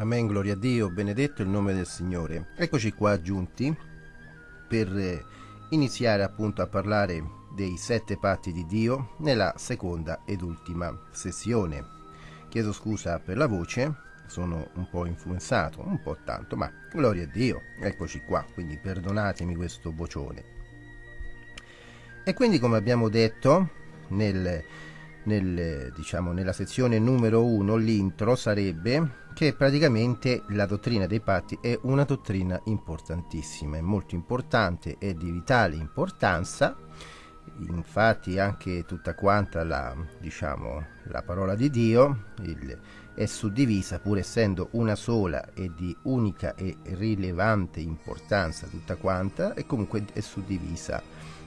Amen, gloria a Dio, benedetto il nome del Signore. Eccoci qua giunti per eh, iniziare appunto a parlare dei sette patti di Dio nella seconda ed ultima sessione. Chiedo scusa per la voce, sono un po' influenzato, un po' tanto, ma gloria a Dio, eccoci qua, quindi perdonatemi questo vocione. E quindi come abbiamo detto nel nel, diciamo, nella sezione numero 1 l'intro sarebbe che praticamente la dottrina dei patti è una dottrina importantissima, è molto importante, è di vitale importanza, infatti anche tutta quanta la, diciamo, la parola di Dio il, è suddivisa pur essendo una sola e di unica e rilevante importanza tutta quanta e comunque è suddivisa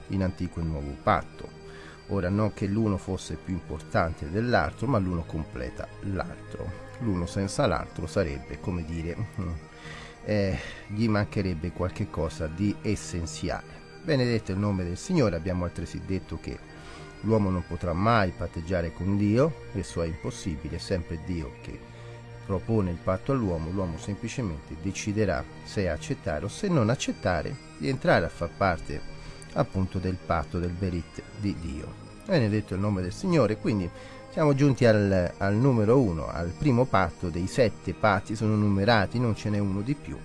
in antico e nuovo patto. Ora non che l'uno fosse più importante dell'altro, ma l'uno completa l'altro. L'uno senza l'altro sarebbe, come dire, mm, eh, gli mancherebbe qualche cosa di essenziale. Benedetto il nome del Signore, abbiamo altresì detto che l'uomo non potrà mai patteggiare con Dio, esso è impossibile, è sempre Dio che propone il patto all'uomo, l'uomo semplicemente deciderà se accettare o se non accettare di entrare a far parte appunto del patto del Berit di Dio. Benedetto il nome del Signore, quindi siamo giunti al, al numero uno, al primo patto dei sette patti, sono numerati, non ce n'è uno di più,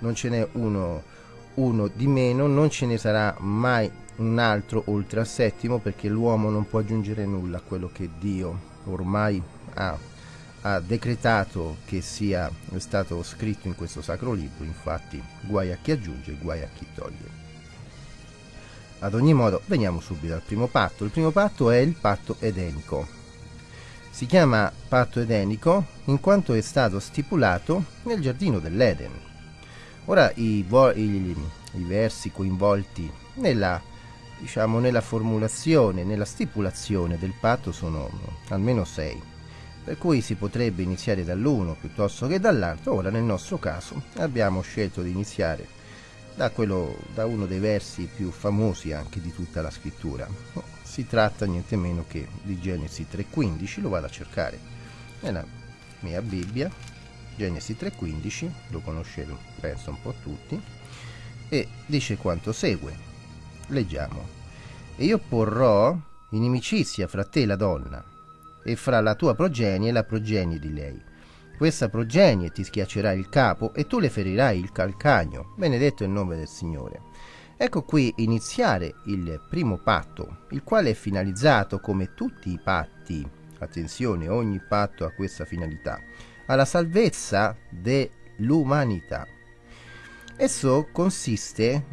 non ce n'è uno, uno di meno, non ce ne sarà mai un altro oltre al settimo perché l'uomo non può aggiungere nulla a quello che Dio ormai ha, ha decretato che sia stato scritto in questo sacro libro, infatti guai a chi aggiunge, guai a chi toglie. Ad ogni modo, veniamo subito al primo patto. Il primo patto è il patto edenico. Si chiama patto edenico in quanto è stato stipulato nel giardino dell'Eden. Ora i, i, i versi coinvolti nella, diciamo, nella formulazione, nella stipulazione del patto sono almeno sei, per cui si potrebbe iniziare dall'uno piuttosto che dall'altro. Ora nel nostro caso abbiamo scelto di iniziare da, quello, da uno dei versi più famosi anche di tutta la scrittura. Si tratta niente meno che di Genesi 3.15, lo vado a cercare nella mia Bibbia, Genesi 3.15, lo conoscete penso un po' tutti, e dice quanto segue. Leggiamo. E io porrò inimicizia fra te e la donna, e fra la tua progenie e la progenie di lei questa progenie ti schiaccerà il capo e tu le ferirai il calcagno. Benedetto il nome del Signore. Ecco qui iniziare il primo patto, il quale è finalizzato come tutti i patti, attenzione, ogni patto ha questa finalità, alla salvezza dell'umanità. Esso consiste,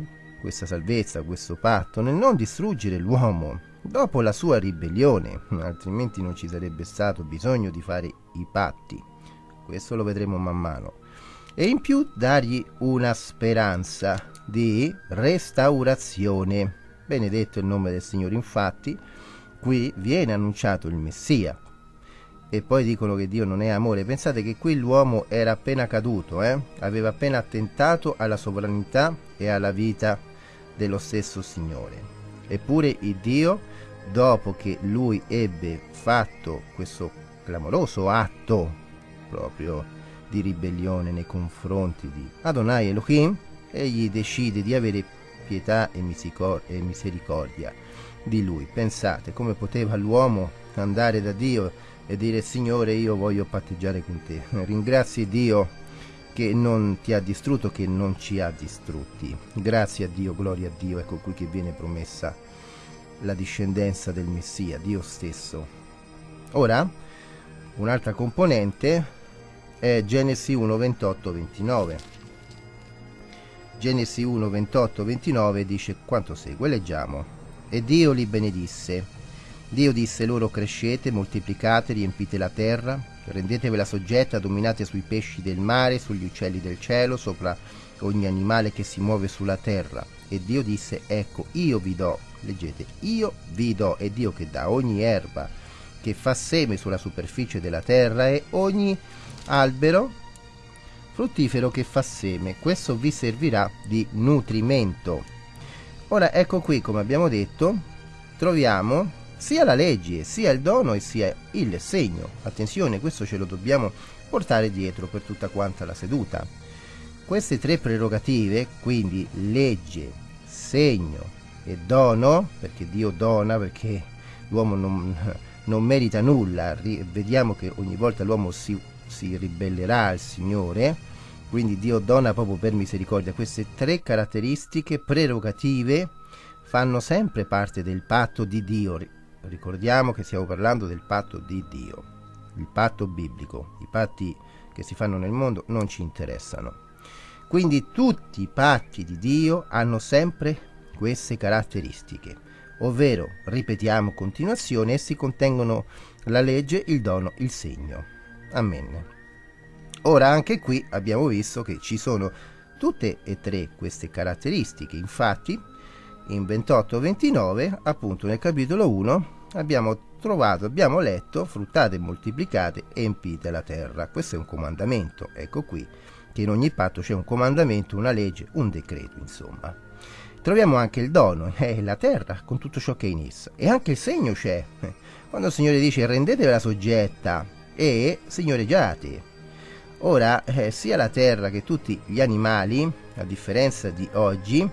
questa salvezza, questo patto, nel non distruggere l'uomo dopo la sua ribellione, altrimenti non ci sarebbe stato bisogno di fare i patti questo lo vedremo man mano. E in più dargli una speranza di restaurazione. Benedetto il nome del Signore, infatti, qui viene annunciato il Messia. E poi dicono che Dio non è amore. Pensate che qui l'uomo era appena caduto, eh? aveva appena attentato alla sovranità e alla vita dello stesso Signore. Eppure il Dio, dopo che lui ebbe fatto questo clamoroso atto proprio di ribellione nei confronti di Adonai Elohim, egli decide di avere pietà e misericordia di lui. Pensate come poteva l'uomo andare da Dio e dire Signore io voglio patteggiare con te. Ringrazi Dio che non ti ha distrutto, che non ci ha distrutti. Grazie a Dio, gloria a Dio, ecco qui che viene promessa la discendenza del Messia, Dio stesso. Ora, un'altra componente è Genesi 1, 28, 29. Genesi 1, 28, 29 dice quanto segue, leggiamo. E Dio li benedisse. Dio disse loro crescete, moltiplicate, riempite la terra, rendetevela soggetta, dominate sui pesci del mare, sugli uccelli del cielo, sopra ogni animale che si muove sulla terra. E Dio disse, ecco, io vi do, leggete, io vi do, è Dio che dà ogni erba che fa seme sulla superficie della terra e ogni albero fruttifero che fa seme, questo vi servirà di nutrimento. Ora ecco qui, come abbiamo detto, troviamo sia la legge, sia il dono e sia il segno. Attenzione, questo ce lo dobbiamo portare dietro per tutta quanta la seduta. Queste tre prerogative, quindi legge, segno e dono, perché Dio dona, perché l'uomo non, non merita nulla, vediamo che ogni volta l'uomo si, si ribellerà al Signore, quindi Dio dona proprio per misericordia. Queste tre caratteristiche prerogative fanno sempre parte del patto di Dio. Ricordiamo che stiamo parlando del patto di Dio, il patto biblico. I patti che si fanno nel mondo non ci interessano. Quindi tutti i patti di Dio hanno sempre queste caratteristiche, ovvero, ripetiamo continuazione, essi contengono la legge, il dono, il segno. Amen. Ora anche qui abbiamo visto che ci sono tutte e tre queste caratteristiche, infatti in 28-29, appunto nel capitolo 1, abbiamo trovato, abbiamo letto, fruttate, moltiplicate, empite la terra. Questo è un comandamento, ecco qui, che in ogni patto c'è un comandamento, una legge, un decreto, insomma. Troviamo anche il dono, eh, la terra, con tutto ciò che è in essa. E anche il segno c'è. Quando il Signore dice rendetevela soggetta e signoreggiate. Ora, eh, sia la terra che tutti gli animali, a differenza di oggi,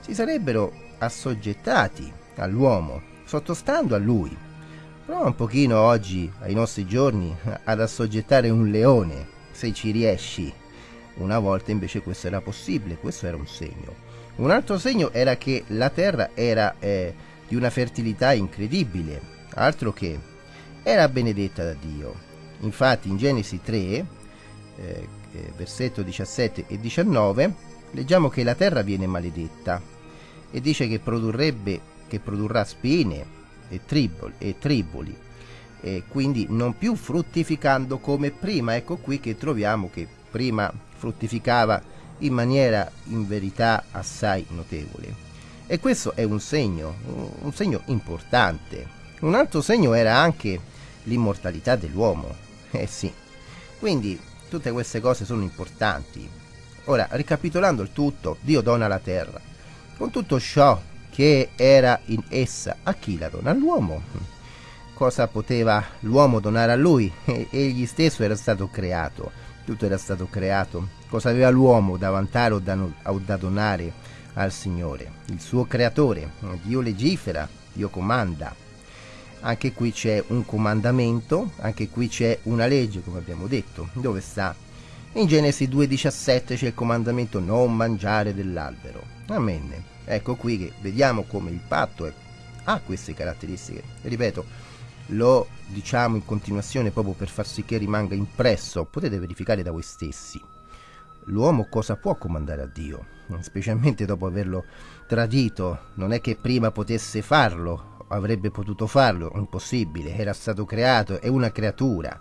si sarebbero assoggettati all'uomo, sottostando a lui. Prova un pochino oggi, ai nostri giorni, ad assoggettare un leone, se ci riesci. Una volta invece questo era possibile, questo era un segno. Un altro segno era che la terra era eh, di una fertilità incredibile, altro che era benedetta da Dio. Infatti in Genesi 3, eh, eh versetto 17 e 19, leggiamo che la terra viene maledetta e dice che produrrebbe che produrrà spine e triboli, e triboli e quindi non più fruttificando come prima. Ecco qui che troviamo che prima fruttificava in maniera in verità assai notevole. E questo è un segno, un segno importante. Un altro segno era anche l'immortalità dell'uomo. Eh sì. Quindi tutte queste cose sono importanti. Ora, ricapitolando il tutto, Dio dona la terra. Con tutto ciò che era in essa, a chi la dona? All'uomo. Cosa poteva l'uomo donare a lui? Egli stesso era stato creato, tutto era stato creato. Cosa aveva l'uomo da vantare o da, o da donare al Signore? Il suo creatore. Dio legifera, Dio comanda. Anche qui c'è un comandamento, anche qui c'è una legge, come abbiamo detto. Dove sta? In Genesi 2,17 c'è il comandamento non mangiare dell'albero. Amen. Ecco qui che vediamo come il patto è, ha queste caratteristiche. Ripeto, lo diciamo in continuazione proprio per far sì che rimanga impresso. Potete verificare da voi stessi. L'uomo cosa può comandare a Dio? Specialmente dopo averlo tradito. Non è che prima potesse farlo, avrebbe potuto farlo, impossibile, era stato creato, è una creatura.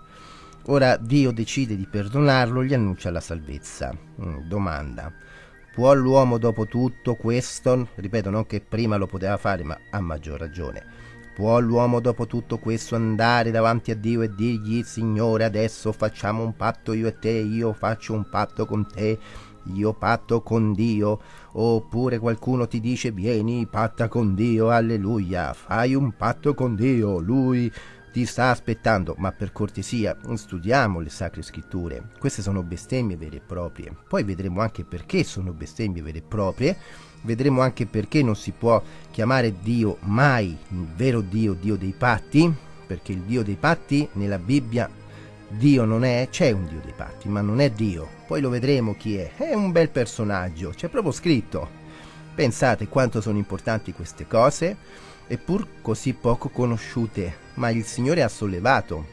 Ora Dio decide di perdonarlo, gli annuncia la salvezza. Mm, domanda Può l'uomo dopo tutto questo, ripeto non che prima lo poteva fare ma a maggior ragione, può l'uomo dopo tutto questo andare davanti a Dio e dirgli Signore adesso facciamo un patto io e te, io faccio un patto con te, io patto con Dio, oppure qualcuno ti dice vieni, patta con Dio, alleluia, fai un patto con Dio, lui ti sta aspettando, ma per cortesia studiamo le sacre scritture. Queste sono bestemmie vere e proprie. Poi vedremo anche perché sono bestemmie vere e proprie. Vedremo anche perché non si può chiamare Dio mai il vero Dio, Dio dei patti, perché il Dio dei patti nella Bibbia Dio non è, c'è un Dio dei patti, ma non è Dio. Poi lo vedremo chi è. È un bel personaggio, c'è proprio scritto. Pensate quanto sono importanti queste cose eppur così poco conosciute, ma il Signore ha sollevato.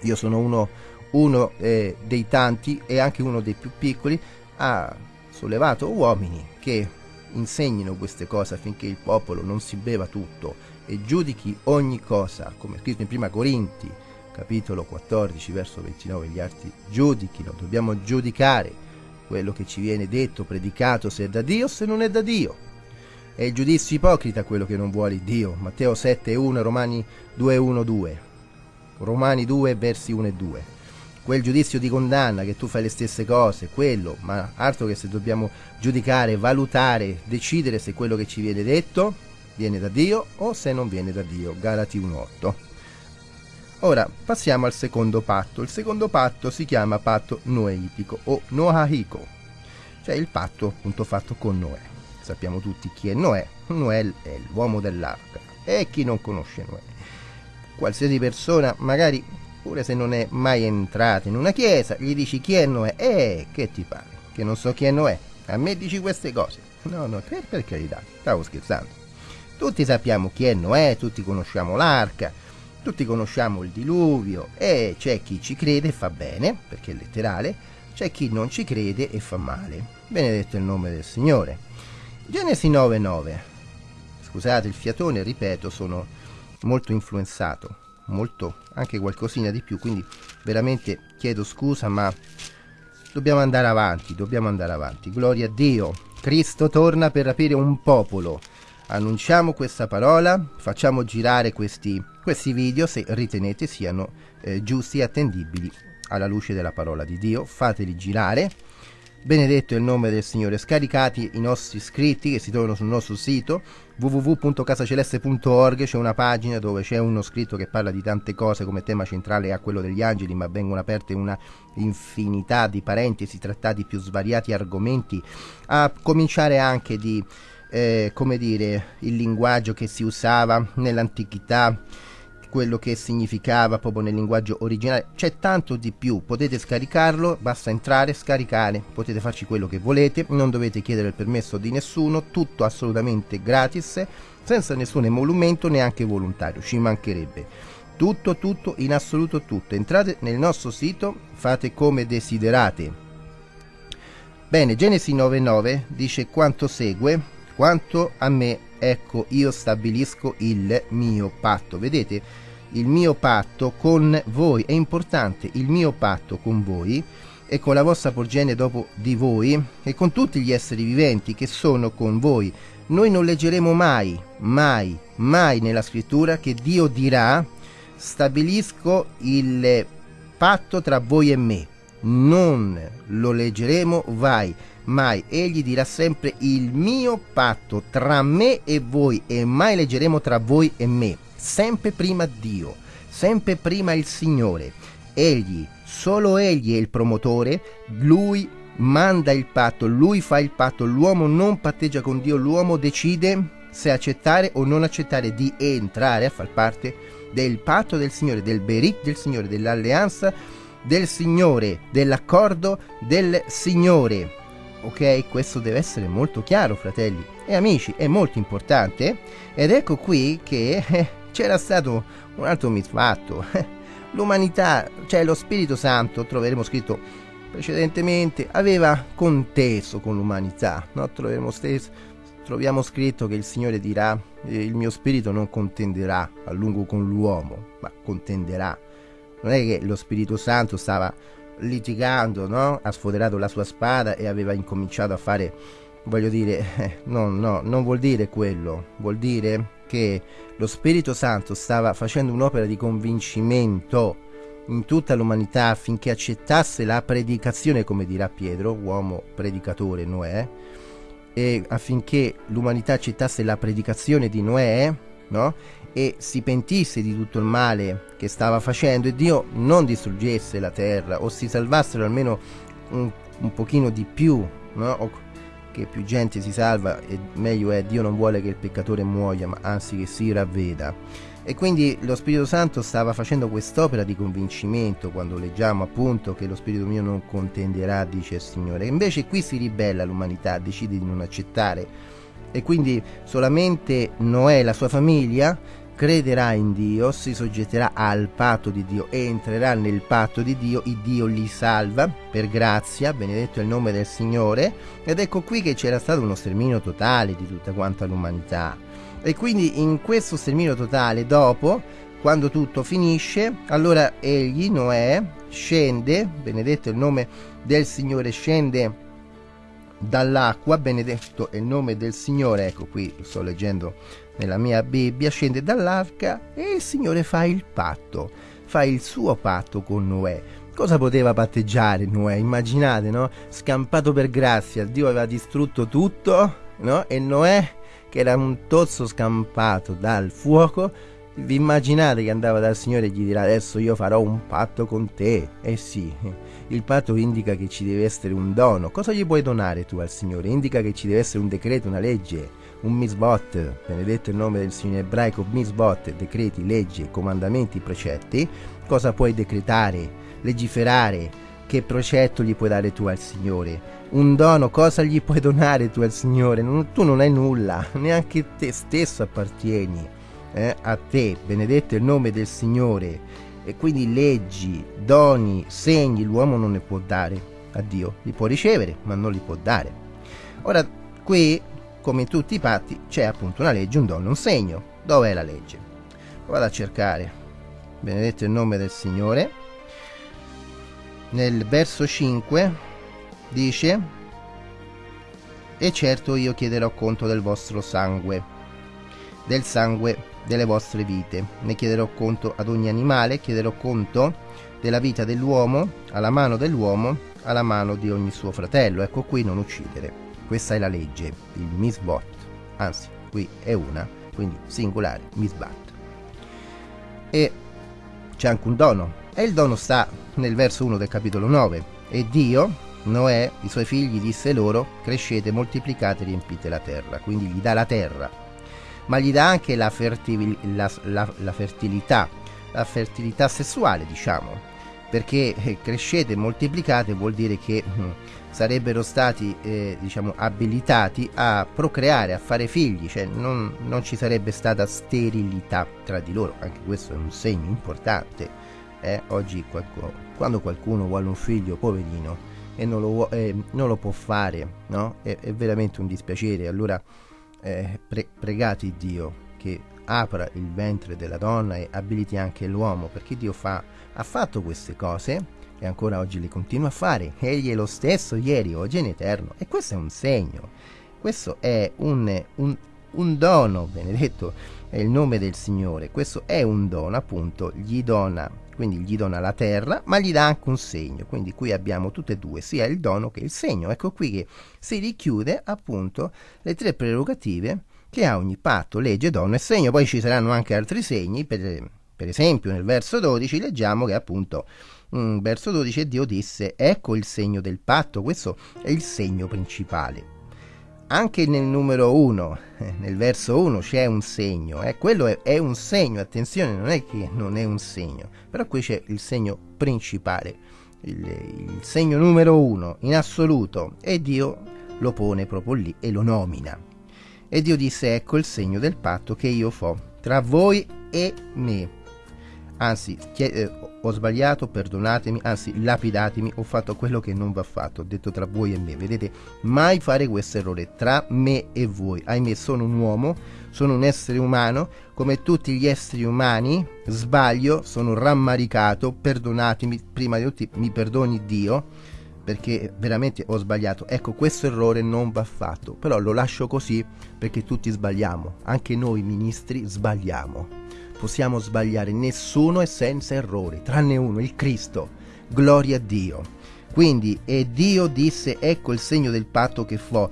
Io sono uno, uno eh, dei tanti e anche uno dei più piccoli, ha sollevato uomini che insegnino queste cose affinché il popolo non si beva tutto e giudichi ogni cosa, come scritto in prima Corinti, capitolo 14, verso 29, gli altri giudichino, dobbiamo giudicare quello che ci viene detto, predicato, se è da Dio o se non è da Dio è il giudizio ipocrita quello che non vuole Dio. Matteo 7, 1, Romani 2, 1, 2. Romani 2, versi 1 e 2. Quel giudizio di condanna che tu fai le stesse cose, quello, ma altro che se dobbiamo giudicare, valutare, decidere se quello che ci viene detto viene da Dio o se non viene da Dio. Galati 1.8. Ora passiamo al secondo patto. Il secondo patto si chiama patto noeitico o noahiko, cioè il patto appunto fatto con Noè. Sappiamo tutti chi è Noè. Noè è l'uomo dell'arca. E chi non conosce Noè? Qualsiasi persona, magari pure se non è mai entrata in una chiesa, gli dici chi è Noè? Eh, che ti pare? Che non so chi è Noè? A me dici queste cose? No, no, per carità, stavo scherzando. Tutti sappiamo chi è Noè, tutti conosciamo l'arca, tutti conosciamo il diluvio e c'è chi ci crede e fa bene, perché è letterale, c'è chi non ci crede e fa male. Benedetto il nome del Signore. Genesi 9:9. Scusate il fiatone, ripeto, sono molto influenzato, molto anche qualcosina di più, quindi veramente chiedo scusa, ma dobbiamo andare avanti, dobbiamo andare avanti. Gloria a Dio. Cristo torna per rapire un popolo. Annunciamo questa parola, facciamo girare questi, questi video se ritenete siano eh, giusti e attendibili alla luce della parola di Dio. Fateli girare Benedetto è il nome del Signore. Scaricati i nostri scritti che si trovano sul nostro sito www.casaceleste.org c'è una pagina dove c'è uno scritto che parla di tante cose come tema centrale a quello degli angeli, ma vengono aperte una infinità di parentesi, trattati più svariati argomenti, a cominciare anche di eh, come dire il linguaggio che si usava nell'antichità quello che significava proprio nel linguaggio originale. C'è tanto di più, potete scaricarlo, basta entrare, scaricare, potete farci quello che volete, non dovete chiedere il permesso di nessuno, tutto assolutamente gratis, senza nessun emolumento neanche volontario, ci mancherebbe. Tutto, tutto, in assoluto tutto. Entrate nel nostro sito, fate come desiderate. Bene, Genesi 9.9 dice quanto segue, quanto a me ecco io stabilisco il mio patto. Vedete, il mio patto con voi è importante, il mio patto con voi e con la vostra progenie dopo di voi e con tutti gli esseri viventi che sono con voi. Noi non leggeremo mai, mai, mai nella scrittura che Dio dirà stabilisco il patto tra voi e me. Non lo leggeremo mai mai. Egli dirà sempre il mio patto tra me e voi e mai leggeremo tra voi e me. Sempre prima Dio, sempre prima il Signore. Egli, solo Egli è il promotore, Lui manda il patto, Lui fa il patto, l'uomo non patteggia con Dio, l'uomo decide se accettare o non accettare di entrare a far parte del patto del Signore, del berit del Signore, dell'alleanza del Signore, dell'accordo del Signore ok? Questo deve essere molto chiaro, fratelli e amici, è molto importante. Ed ecco qui che eh, c'era stato un altro misfatto. L'umanità, cioè lo Spirito Santo, troveremo scritto precedentemente, aveva conteso con l'umanità, no? troveremo, stesso, troviamo scritto che il Signore dirà, eh, il mio spirito non contenderà a lungo con l'uomo, ma contenderà. Non è che lo Spirito Santo stava litigando, no? ha sfoderato la sua spada e aveva incominciato a fare, voglio dire, no, no, non vuol dire quello, vuol dire che lo Spirito Santo stava facendo un'opera di convincimento in tutta l'umanità affinché accettasse la predicazione, come dirà Pietro, uomo predicatore Noè, e affinché l'umanità accettasse la predicazione di Noè, no? E si pentisse di tutto il male che stava facendo e Dio non distruggesse la terra o si salvassero almeno un, un pochino di più, no? o che più gente si salva e meglio è Dio non vuole che il peccatore muoia ma anzi che si ravveda. E quindi lo Spirito Santo stava facendo quest'opera di convincimento quando leggiamo appunto che lo Spirito mio non contenderà dice il Signore. Invece qui si ribella l'umanità decide di non accettare. E quindi solamente Noè e la sua famiglia crederà in Dio, si soggetterà al patto di Dio, entrerà nel patto di Dio, il Dio li salva per grazia, benedetto è il nome del Signore, ed ecco qui che c'era stato uno sterminio totale di tutta quanta l'umanità. E quindi in questo sterminio totale, dopo, quando tutto finisce, allora egli, Noè, scende, benedetto è il nome del Signore, scende dall'acqua, benedetto è il nome del Signore, ecco qui sto leggendo nella mia Bibbia, scende dall'arca e il Signore fa il patto, fa il suo patto con Noè. Cosa poteva patteggiare Noè? Immaginate, no? Scampato per grazia, Dio aveva distrutto tutto, no? E Noè che era un tozzo scampato dal fuoco, vi immaginate che andava dal Signore e gli dirà adesso io farò un patto con te? Eh sì, il patto indica che ci deve essere un dono. Cosa gli puoi donare tu al Signore? Indica che ci deve essere un decreto, una legge, un misbot, benedetto il nome del Signore ebraico, misbot, decreti, leggi, comandamenti, precetti. Cosa puoi decretare, legiferare? Che precetto gli puoi dare tu al Signore? Un dono, cosa gli puoi donare tu al Signore? Non, tu non hai nulla, neanche te stesso appartieni eh, a te, benedetto il nome del Signore. E quindi leggi, doni, segni, l'uomo non ne può dare a Dio, li può ricevere, ma non li può dare. Ora, qui, come in tutti i patti, c'è appunto una legge, un dono, un segno. Dov'è la legge? Vado a cercare. Benedetto il nome del Signore. Nel verso 5 dice: E certo io chiederò conto del vostro sangue, del sangue delle vostre vite. Ne chiederò conto ad ogni animale, chiederò conto della vita dell'uomo, alla mano dell'uomo, alla mano di ogni suo fratello. Ecco qui non uccidere. Questa è la legge, il misbot. Anzi, qui è una, quindi singolare, misbat. E c'è anche un dono. E il dono sta nel verso 1 del capitolo 9. E Dio, Noè, i suoi figli, disse loro, crescete, moltiplicate, riempite la terra. Quindi gli dà la terra ma gli dà anche la, fertil- la, la, la fertilità, la fertilità sessuale, diciamo, perché eh, crescete moltiplicate vuol dire che hm, sarebbero stati eh, diciamo abilitati a procreare, a fare figli, cioè non, non, ci sarebbe stata sterilità tra di loro, anche questo è un segno importante. Eh? Oggi qualcuno, quando qualcuno vuole un figlio poverino e non lo, eh, non lo può fare, no? è, è veramente un dispiacere. Allora eh, pre- pregate Dio che apra il ventre della donna e abiliti anche l'uomo, perché Dio fa, ha fatto queste cose e ancora oggi le continua a fare. Egli è lo stesso ieri, oggi in eterno. E questo è un segno, questo è un, un, un dono, benedetto è il nome del Signore. Questo è un dono, appunto, gli dona quindi gli dona la terra, ma gli dà anche un segno. Quindi qui abbiamo tutte e due, sia il dono che il segno. Ecco qui che si richiude appunto le tre prerogative che ha ogni patto, legge, dono e segno. Poi ci saranno anche altri segni, per, per esempio nel verso 12 leggiamo che appunto mm, verso 12 Dio disse ecco il segno del patto, questo è il segno principale anche nel numero 1, eh, nel verso 1 c'è un segno, eh? quello è, è, un segno, attenzione, non è che non è un segno, però qui c'è il segno principale, il, il segno numero 1 in assoluto e Dio lo pone proprio lì e lo nomina. E Dio disse, ecco il segno del patto che io fo tra voi e me. Anzi, chiede, ho sbagliato, perdonatemi, anzi lapidatemi, ho fatto quello che non va fatto, ho detto tra voi e me, vedete, mai fare questo errore tra me e voi, ahimè sono un uomo, sono un essere umano, come tutti gli esseri umani, sbaglio, sono rammaricato, perdonatemi, prima di tutti mi perdoni Dio, perché veramente ho sbagliato. Ecco, questo errore non va fatto, però lo lascio così perché tutti sbagliamo, anche noi ministri sbagliamo possiamo sbagliare, nessuno è senza errori, tranne uno, il Cristo. Gloria a Dio. Quindi, e Dio disse, ecco il segno del patto che fo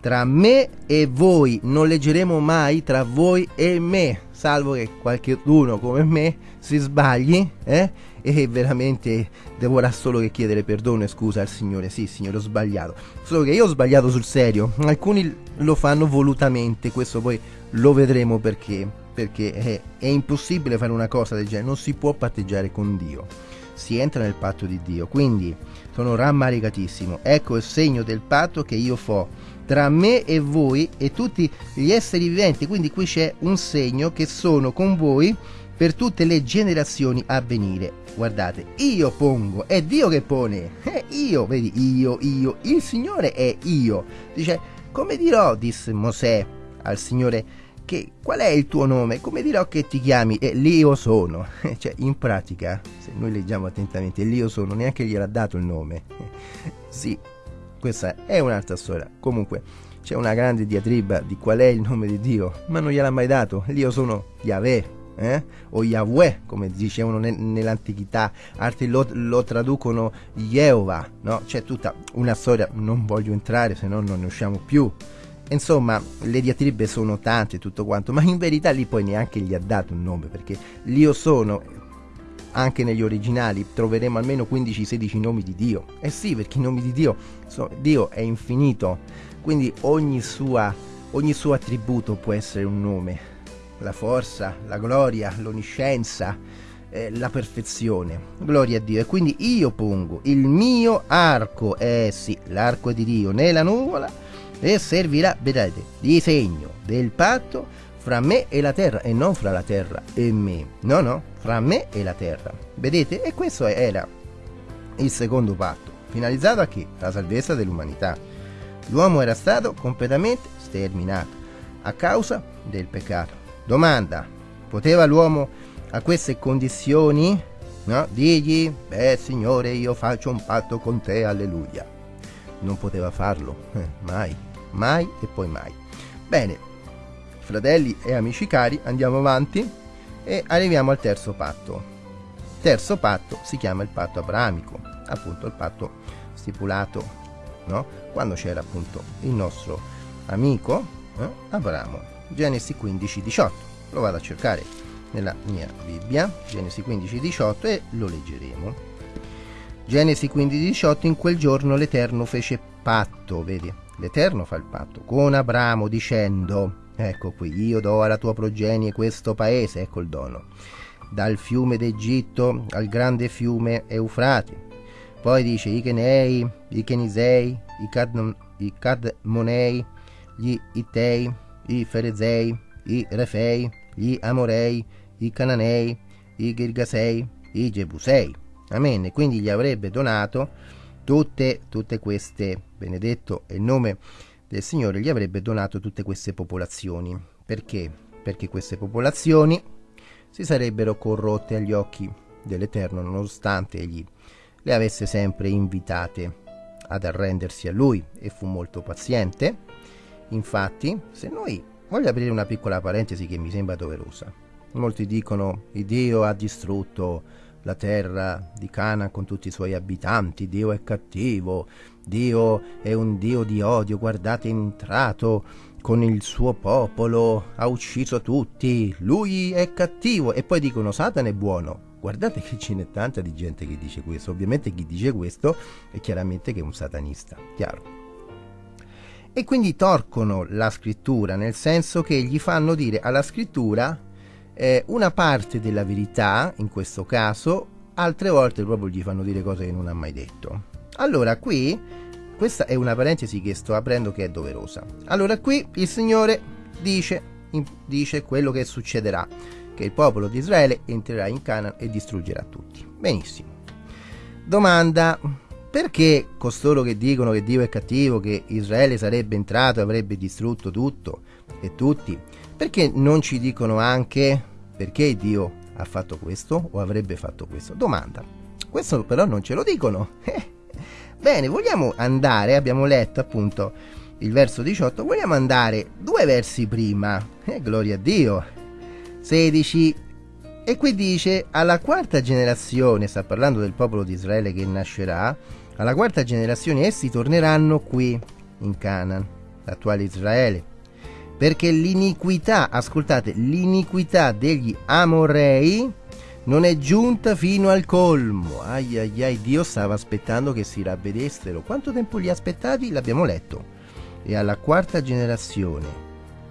tra me e voi, non leggeremo mai tra voi e me, salvo che qualcuno come me si sbagli, eh? E veramente dovrà solo che chiedere perdono e scusa al Signore. Sì, Signore, ho sbagliato. Solo che io ho sbagliato sul serio. Alcuni lo fanno volutamente, questo poi lo vedremo perché perché è, è impossibile fare una cosa del genere, non si può patteggiare con Dio si entra nel patto di Dio. Quindi sono rammaricatissimo. Ecco il segno del patto che io fo tra me e voi e tutti gli esseri viventi. Quindi qui c'è un segno che sono con voi per tutte le generazioni a venire. Guardate, io pongo, è Dio che pone. È io, vedi, io, io, il Signore è io. Dice, come dirò, disse Mosè al Signore che, qual è il tuo nome? Come dirò che ti chiami? E io sono. cioè, in pratica, se noi leggiamo attentamente, lì io sono, neanche gliel'ha dato il nome. sì, questa è un'altra storia. Comunque, c'è una grande diatriba di qual è il nome di Dio, ma non gliel'ha mai dato. Lì io sono Yahweh. Eh? o Yahweh come dicevano ne- nell'antichità, altri lo, lo traducono Jehovah, no? c'è tutta una storia, non voglio entrare se no non ne usciamo più, insomma, le diatribe sono tante e tutto quanto, ma in verità lì poi neanche gli ha dato un nome, perché l'io sono, anche negli originali, troveremo almeno 15-16 nomi di Dio. Eh sì, perché i nomi di Dio, so, Dio è infinito, quindi ogni, sua, ogni suo attributo può essere un nome. La forza, la gloria, l'onniscienza, eh, la perfezione. Gloria a Dio. E quindi io pongo il mio arco, eh sì, l'arco di Dio, nella nuvola e servirà, vedete, di segno del patto fra me e la terra e non fra la terra e me. No, no, fra me e la terra. Vedete? E questo era il secondo patto, finalizzato a che? La salvezza dell'umanità. L'uomo era stato completamente sterminato a causa del peccato. Domanda, poteva l'uomo a queste condizioni no? digli, beh Signore io faccio un patto con te, alleluia. Non poteva farlo, eh, mai, mai e poi mai. Bene, fratelli e amici cari, andiamo avanti e arriviamo al terzo patto. Terzo patto si chiama il patto abramico, appunto il patto stipulato no? quando c'era appunto il nostro amico eh, Abramo. Genesi 15, 18. Lo vado a cercare nella mia Bibbia, Genesi 15, 18 e lo leggeremo. Genesi 15, 18 in quel giorno l'Eterno fece patto, vedi? L'Eterno fa il patto con Abramo dicendo, ecco qui, io do alla tua progenie questo paese, ecco il dono, dal fiume d'Egitto al grande fiume Eufrate. Poi dice i Kenei, i Kenisei, i, Cad- i Cadmonei, gli Itei, i Ferezei, i Refei, gli Amorei, i Cananei, i Girgasei, i Gebusei. Amen. Quindi gli avrebbe donato tutte, tutte queste, benedetto è il nome del Signore, gli avrebbe donato tutte queste popolazioni. Perché? Perché queste popolazioni si sarebbero corrotte agli occhi dell'Eterno, nonostante egli le avesse sempre invitate ad arrendersi a lui e fu molto paziente. Infatti, se noi voglio aprire una piccola parentesi che mi sembra doverosa. Molti dicono il Dio ha distrutto la terra di Cana con tutti i suoi abitanti, Dio è cattivo, Dio è un Dio di odio, guardate è entrato con il suo popolo, ha ucciso tutti, lui è cattivo e poi dicono Satana è buono. Guardate che ce n'è tanta di gente che dice questo, ovviamente chi dice questo è chiaramente che è un satanista, chiaro. E quindi torcono la scrittura, nel senso che gli fanno dire alla scrittura eh, una parte della verità, in questo caso, altre volte proprio gli fanno dire cose che non ha mai detto. Allora qui, questa è una parentesi che sto aprendo che è doverosa. Allora qui il Signore dice, dice quello che succederà, che il popolo di Israele entrerà in Canaan e distruggerà tutti. Benissimo. Domanda, perché costoro che dicono che Dio è cattivo, che Israele sarebbe entrato e avrebbe distrutto tutto e tutti, perché non ci dicono anche perché Dio ha fatto questo o avrebbe fatto questo? Domanda. Questo però non ce lo dicono. Bene, vogliamo andare, abbiamo letto appunto il verso 18, vogliamo andare due versi prima. Eh, gloria a Dio. 16. E qui dice, alla quarta generazione, sta parlando del popolo di Israele che nascerà, alla quarta generazione essi torneranno qui, in Canaan, l'attuale Israele perché l'iniquità, ascoltate, l'iniquità degli Amorei non è giunta fino al colmo. Ai ai ai, Dio stava aspettando che si ravvedessero. Quanto tempo li aspettati? L'abbiamo letto. E alla quarta generazione,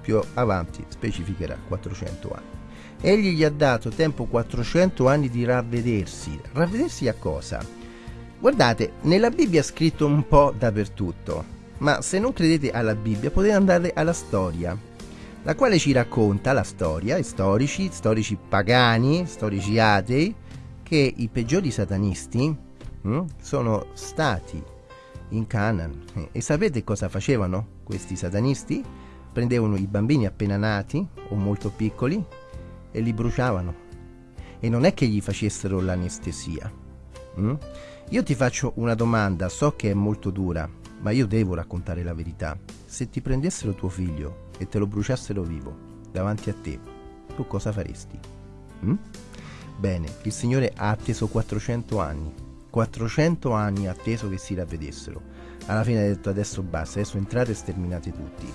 più avanti, specificherà 400 anni. Egli gli ha dato tempo 400 anni di ravvedersi. Ravvedersi a cosa? Guardate, nella Bibbia è scritto un po' dappertutto ma se non credete alla Bibbia potete andare alla storia, la quale ci racconta la storia, storici, storici pagani, storici atei, che i peggiori satanisti hm, sono stati in Canaan. E sapete cosa facevano questi satanisti? Prendevano i bambini appena nati o molto piccoli e li bruciavano. E non è che gli facessero l'anestesia. Hm? Io ti faccio una domanda, so che è molto dura, ma io devo raccontare la verità. Se ti prendessero tuo figlio e te lo bruciassero vivo davanti a te, tu cosa faresti? Mm? Bene, il Signore ha atteso 400 anni. 400 anni ha atteso che si ravvedessero. Alla fine ha detto adesso basta, adesso entrate e sterminate tutti.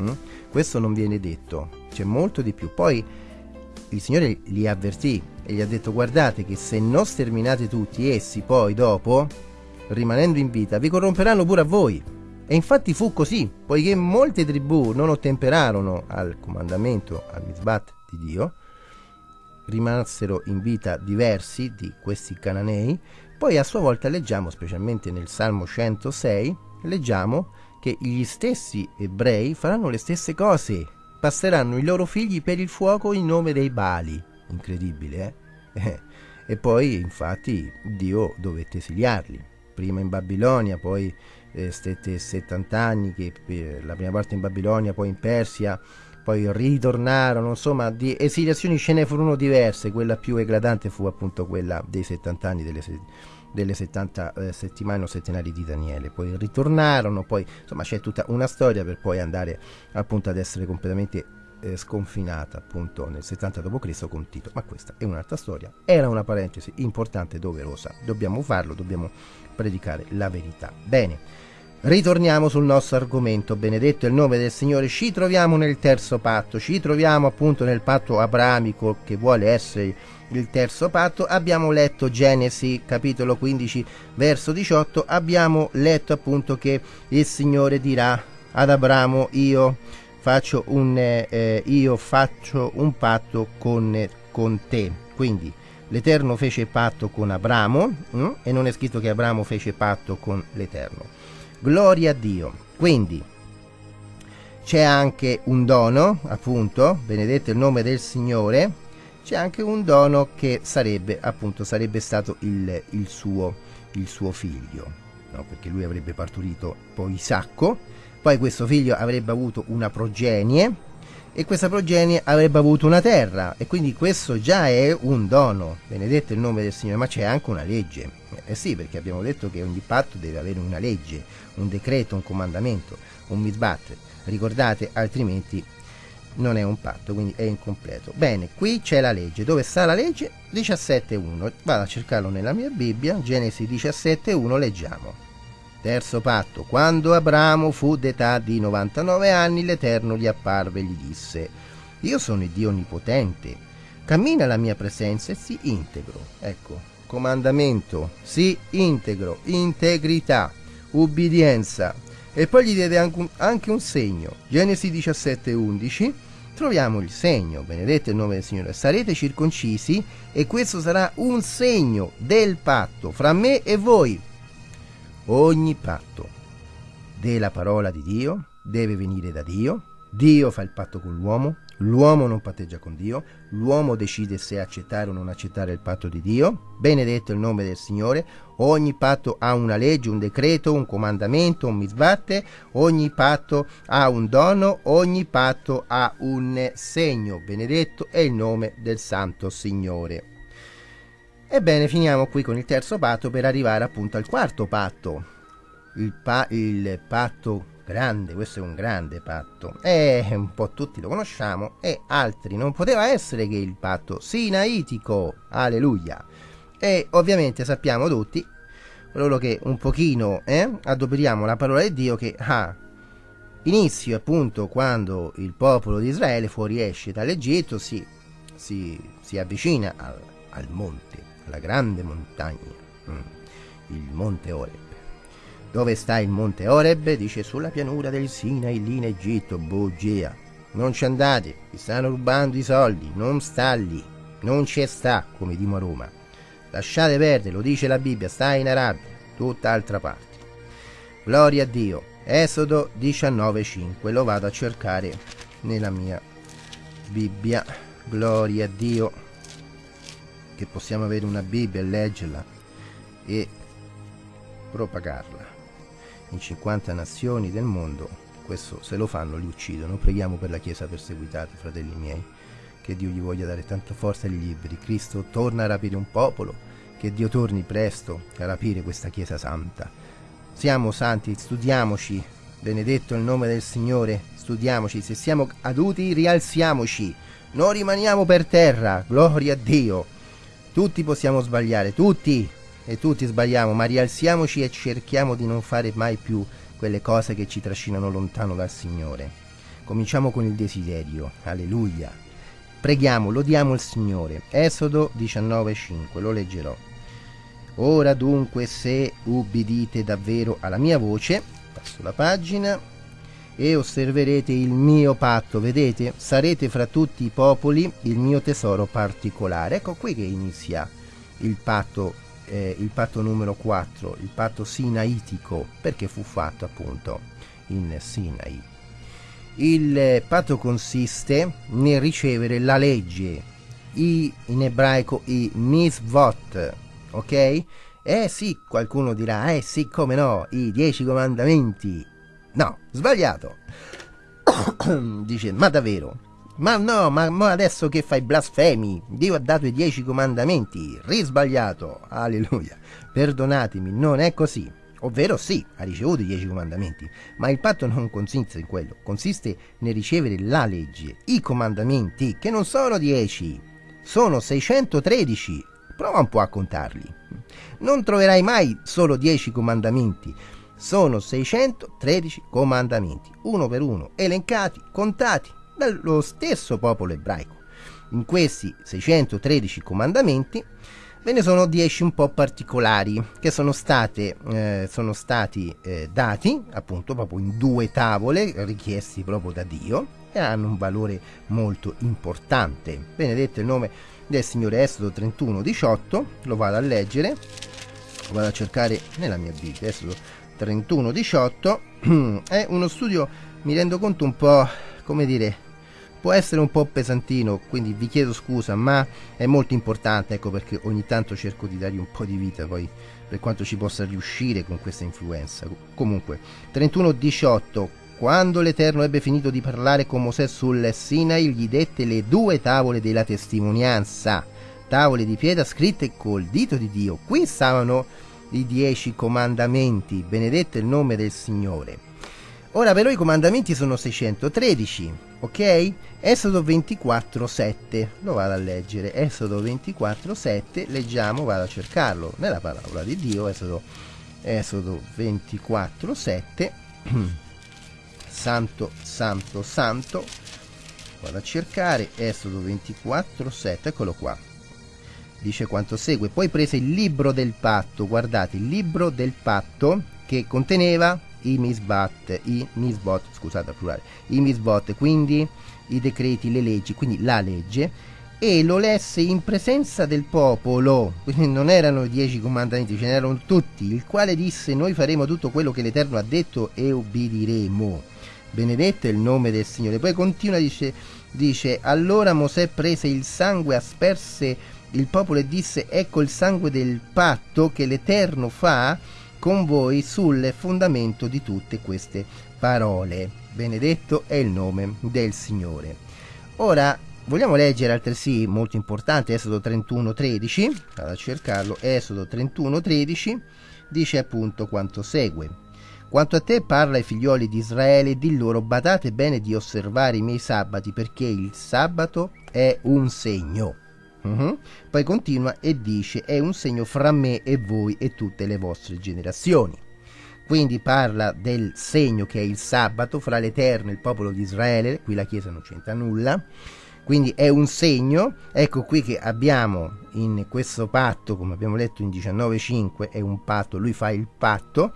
Mm? Questo non viene detto, c'è molto di più. Poi il Signore li avvertì e gli ha detto guardate che se non sterminate tutti essi poi dopo, rimanendo in vita, vi corromperanno pure a voi. E infatti fu così, poiché molte tribù non ottemperarono al comandamento, al misbat di Dio, rimasero in vita diversi di questi cananei, poi a sua volta leggiamo, specialmente nel Salmo 106, leggiamo che gli stessi ebrei faranno le stesse cose, passeranno i loro figli per il fuoco in nome dei Bali. Incredibile, eh? e poi infatti Dio dovette esiliarli, prima in Babilonia, poi eh, stette 70 anni, che, eh, la prima parte in Babilonia, poi in Persia, poi ritornarono, insomma, di esiliazioni ce ne furono diverse, quella più eclatante fu appunto quella dei 70 anni delle, delle 70 eh, settimane o settenari di Daniele, poi ritornarono, poi insomma c'è tutta una storia per poi andare appunto ad essere completamente eh, sconfinata appunto nel 70 d.C. con Tito, ma questa è un'altra storia, era una parentesi importante doverosa, dobbiamo farlo, dobbiamo predicare la verità. Bene. Ritorniamo sul nostro argomento, benedetto il nome del Signore, ci troviamo nel terzo patto, ci troviamo appunto nel patto abramico che vuole essere il terzo patto, abbiamo letto Genesi capitolo 15 verso 18, abbiamo letto appunto che il Signore dirà ad Abramo io faccio un, eh, io faccio un patto con, con te, quindi l'Eterno fece patto con Abramo hm? e non è scritto che Abramo fece patto con l'Eterno. Gloria a Dio. Quindi c'è anche un dono, appunto, benedetto il nome del Signore, c'è anche un dono che sarebbe, appunto, sarebbe stato il, il, suo, il suo, figlio, no? perché lui avrebbe partorito poi Isacco, poi questo figlio avrebbe avuto una progenie e questa progenie avrebbe avuto una terra e quindi questo già è un dono, benedetto il nome del Signore, ma c'è anche una legge. Eh sì, perché abbiamo detto che ogni patto deve avere una legge, un decreto, un comandamento, un misbat. Ricordate, altrimenti non è un patto, quindi è incompleto. Bene, qui c'è la legge. Dove sta la legge? 17.1. Vado a cercarlo nella mia Bibbia, Genesi 17.1, leggiamo. Terzo patto. Quando Abramo fu d'età di 99 anni, l'Eterno gli apparve e gli disse, Io sono il Dio Onnipotente, cammina alla mia presenza e si integro. Ecco, comandamento, si integro, integrità ubbidienza. E poi gli diede anche un, segno. Genesi 17:11 troviamo il segno, benedetto il nome del Signore, sarete circoncisi e questo sarà un segno del patto fra me e voi. Ogni patto della parola di Dio deve venire da Dio, Dio fa il patto con l'uomo, L'uomo non patteggia con Dio, l'uomo decide se accettare o non accettare il patto di Dio. Benedetto il nome del Signore. Ogni patto ha una legge, un decreto, un comandamento, un misbatte. Ogni patto ha un dono, ogni patto ha un segno. Benedetto è il nome del Santo Signore. Ebbene, finiamo qui con il terzo patto per arrivare appunto al quarto patto. Il, pa- il patto grande, questo è un grande patto. E un po' tutti lo conosciamo, e altri non poteva essere che il patto sinaitico. Alleluia. E ovviamente sappiamo tutti, coloro che un pochino eh, adoperiamo la parola di Dio, che ha inizio appunto quando il popolo di Israele fuoriesce dall'Egitto, si, si, si avvicina al, al, monte, alla grande montagna, mm, il monte Ore dove sta il monte Oreb? Dice sulla pianura del Sinai lì in Egitto, bugia. Non ci andate, vi stanno rubando i soldi, non sta lì, non ci sta, come dimo a Roma. Lasciate perdere, lo dice la Bibbia, sta in Arabia, tutt'altra parte. Gloria a Dio. Esodo 19:5, lo vado a cercare nella mia Bibbia. Gloria a Dio. Che possiamo avere una Bibbia e leggerla e propagarla in 50 nazioni del mondo, questo se lo fanno li uccidono. Preghiamo per la Chiesa perseguitata, fratelli miei, che Dio gli voglia dare tanta forza agli liberi. Cristo torna a rapire un popolo, che Dio torni presto a rapire questa Chiesa santa. Siamo santi, studiamoci, benedetto il nome del Signore, studiamoci, se siamo caduti rialziamoci, non rimaniamo per terra, gloria a Dio. Tutti possiamo sbagliare, tutti, e tutti sbagliamo, ma rialziamoci e cerchiamo di non fare mai più quelle cose che ci trascinano lontano dal Signore. Cominciamo con il desiderio. Alleluia. Preghiamo, lodiamo il Signore. Esodo 19:5, lo leggerò. Ora dunque se ubbidite davvero alla mia voce, passo la pagina, e osserverete il mio patto, vedete? Sarete fra tutti i popoli il mio tesoro particolare. Ecco qui che inizia il patto, eh, il patto numero 4, il patto sinaitico, perché fu fatto appunto in Sinai. Il patto consiste nel ricevere la legge, i, in ebraico i misvot, ok? Eh sì, qualcuno dirà, eh sì, come no, i dieci comandamenti. No, sbagliato. Dice, ma davvero? Ma no, ma, ma, adesso che fai blasfemi? Dio ha dato i dieci comandamenti. Risbagliato. Alleluia. Perdonatemi, non è così. Ovvero sì, ha ricevuto i dieci comandamenti, ma il patto non consiste in quello, consiste nel ricevere la legge, i comandamenti, che non sono dieci, sono 613. Prova un po' a contarli. Non troverai mai solo dieci comandamenti, sono 613 comandamenti, uno per uno, elencati, contati dallo stesso popolo ebraico. In questi 613 comandamenti Ve ne sono 10 un po' particolari che sono, state, eh, sono stati eh, dati appunto proprio in due tavole richiesti proprio da Dio e hanno un valore molto importante. Benedetto il nome del Signore Esodo 31, 18, lo vado a leggere, lo vado a cercare nella mia Bibbia, Esodo 31, 18, è uno studio, mi rendo conto un po', come dire, può essere un po' pesantino, quindi vi chiedo scusa, ma è molto importante, ecco perché ogni tanto cerco di dargli un po' di vita poi per quanto ci possa riuscire con questa influenza. Comunque, 31-18, quando l'Eterno ebbe finito di parlare con Mosè sul Sinai, gli dette le due tavole della testimonianza, tavole di pietra scritte col dito di Dio. Qui stavano i dieci comandamenti, benedetto il nome del Signore. Ora però i comandamenti sono 613, ok? Esodo 24:7, lo vado a leggere. Esodo 24:7, leggiamo, vado a cercarlo nella parola di Dio, Esodo, Esodo 24:7. santo, santo, santo. Vado a cercare Esodo 24:7, eccolo qua. Dice quanto segue. Poi prese il libro del patto, guardate, il libro del patto che conteneva i misbat, i misbot, scusate plurale, i misbot, quindi i decreti, le leggi, quindi la legge, e lo lesse in presenza del popolo, quindi non erano i dieci comandamenti, ce n'erano tutti, il quale disse noi faremo tutto quello che l'Eterno ha detto e ubbidiremo. Benedetto è il nome del Signore. Poi continua, dice, dice allora Mosè prese il sangue, asperse il popolo e disse ecco il sangue del patto che l'Eterno fa con voi sul fondamento di tutte queste parole. Benedetto è il nome del Signore. Ora vogliamo leggere altresì molto importante Esodo 31:13, vado a cercarlo, Esodo 31:13 dice appunto quanto segue. Quanto a te parla ai figlioli di Israele, di loro badate bene di osservare i miei sabati perché il sabato è un segno Uh-huh. Poi continua e dice è un segno fra me e voi e tutte le vostre generazioni. Quindi parla del segno che è il sabato fra l'Eterno e il popolo di Israele, qui la Chiesa non c'entra nulla, quindi è un segno, ecco qui che abbiamo in questo patto, come abbiamo letto in 19.5, è un patto, lui fa il patto,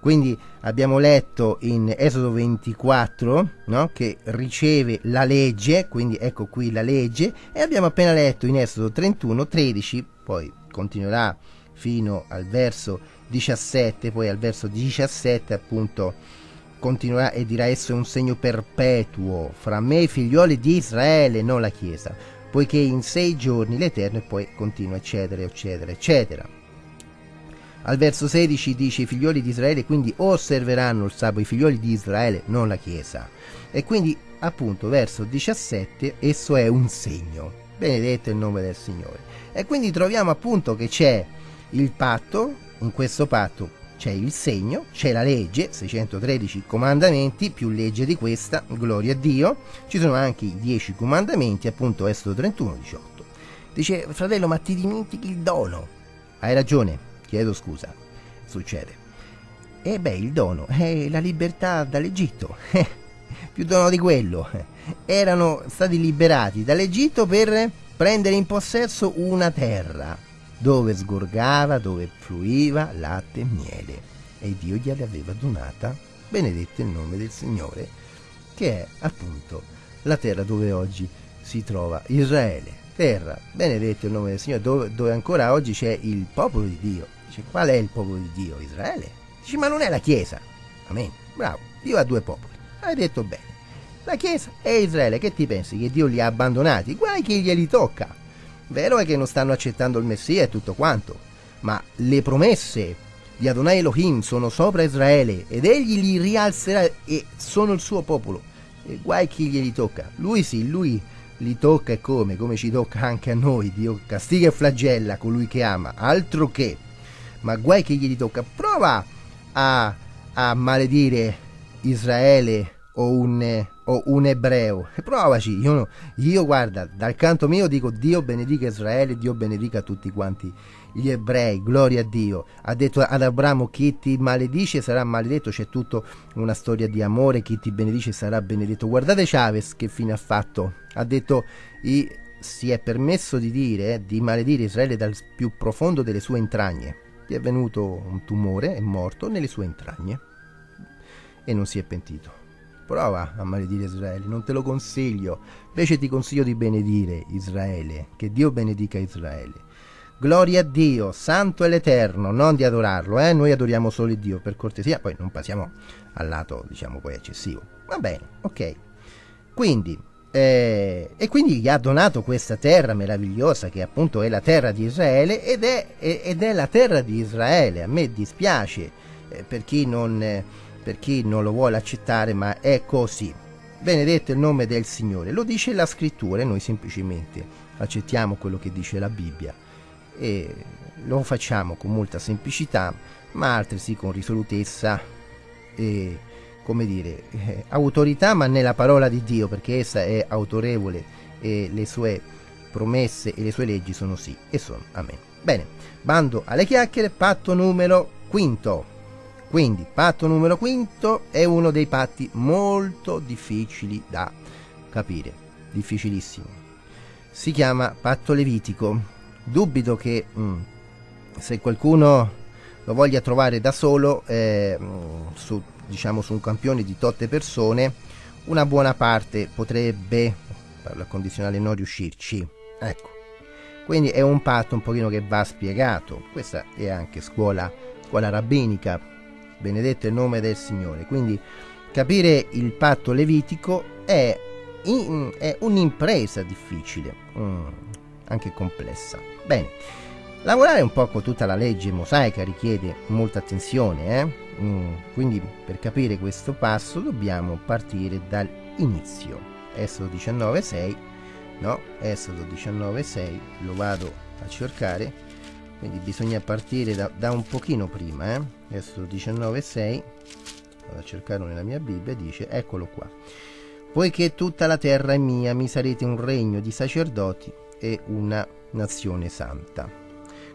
quindi abbiamo letto in Esodo 24 no? che riceve la legge, quindi ecco qui la legge, e abbiamo appena letto in Esodo 31, 13, poi continuerà fino al verso 17, poi al verso 17 appunto continuerà e dirà esso è un segno perpetuo fra me e i figlioli di Israele, non la Chiesa, poiché in sei giorni l'Eterno e poi continua eccetera eccetera eccetera. Al verso 16 dice i figlioli di Israele quindi osserveranno il sabato, i figlioli di Israele, non la Chiesa. E quindi appunto verso 17 esso è un segno. Benedetto il nome del Signore. E quindi troviamo appunto che c'è il patto, in questo patto c'è il segno, c'è la legge, 613 comandamenti, più legge di questa, gloria a Dio. Ci sono anche i 10 comandamenti, appunto Esodo 31, 18. Dice, fratello, ma ti dimentichi il dono. Hai ragione, chiedo scusa, succede. E beh, il dono è la libertà dall'Egitto. più dono di quello. Erano stati liberati dall'Egitto per prendere in possesso una terra dove sgorgava, dove fluiva latte e miele. E Dio gliela aveva donata, benedetto il nome del Signore, che è appunto la terra dove oggi si trova Israele. Terra, benedetto il nome del Signore, dove, dove ancora oggi c'è il popolo di Dio. Dice, qual è il popolo di Dio? Israele. Dice, ma non è la Chiesa. Amen. Bravo, Dio ha due popoli. Hai detto bene. La Chiesa e Israele, che ti pensi? Che Dio li ha abbandonati? Guai chi glieli tocca. Vero è che non stanno accettando il Messia e tutto quanto, ma le promesse di Adonai Elohim sono sopra Israele ed egli li rialzerà e sono il suo popolo. E guai chi glieli tocca. Lui sì, lui li tocca e come, come ci tocca anche a noi. Dio castiga e flagella colui che ama, altro che. Ma guai chi glieli tocca. Prova a, a maledire Israele o un, o un ebreo. Provaci, io, io guarda, dal canto mio dico Dio benedica Israele, Dio benedica tutti quanti gli ebrei, gloria a Dio. Ha detto ad Abramo chi ti maledice sarà maledetto, c'è tutta una storia di amore, chi ti benedice sarà benedetto. Guardate Chavez che fine ha fatto. Ha detto i, si è permesso di dire, di maledire Israele dal più profondo delle sue entragne. Gli è venuto un tumore, è morto nelle sue entragne e non si è pentito. Prova a maledire Israele, non te lo consiglio. Invece ti consiglio di benedire Israele, che Dio benedica Israele. Gloria a Dio, santo e l'eterno, non di adorarlo, eh? Noi adoriamo solo Dio, per cortesia, poi non passiamo al lato, diciamo, poi eccessivo. Va bene, ok. Quindi, eh, e quindi gli ha donato questa terra meravigliosa che appunto è la terra di Israele ed è, ed è la terra di Israele. A me dispiace eh, per chi non... Eh, per chi non lo vuole accettare, ma è così. Benedetto il nome del Signore, lo dice la scrittura e noi semplicemente accettiamo quello che dice la Bibbia e lo facciamo con molta semplicità, ma altresì con risolutezza e come dire, eh, autorità, ma nella parola di Dio, perché essa è autorevole e le sue promesse e le sue leggi sono sì e sono amen. Bene, bando alle chiacchiere, patto numero quinto. Quindi, patto numero quinto è uno dei patti molto difficili da capire, difficilissimo. Si chiama patto levitico. Dubito che mh, mm, se qualcuno lo voglia trovare da solo, eh, mm, su, diciamo su un campione di totte persone, una buona parte potrebbe, parlo al condizionale, non riuscirci. Ecco. Quindi è un patto un pochino che va spiegato. Questa è anche scuola, scuola rabbinica benedetto il nome del Signore. Quindi capire il patto levitico è, in, è un'impresa difficile, mm, anche complessa. Bene, lavorare un po' con tutta la legge mosaica richiede molta attenzione, eh? mm, quindi per capire questo passo dobbiamo partire dall'inizio. Esodo 19.6, no? Esodo 19.6, lo vado a cercare quindi bisogna partire da, da un pochino prima eh? adesso 19.6 vado a cercarlo nella mia Bibbia dice eccolo qua poiché tutta la terra è mia mi sarete un regno di sacerdoti e una nazione santa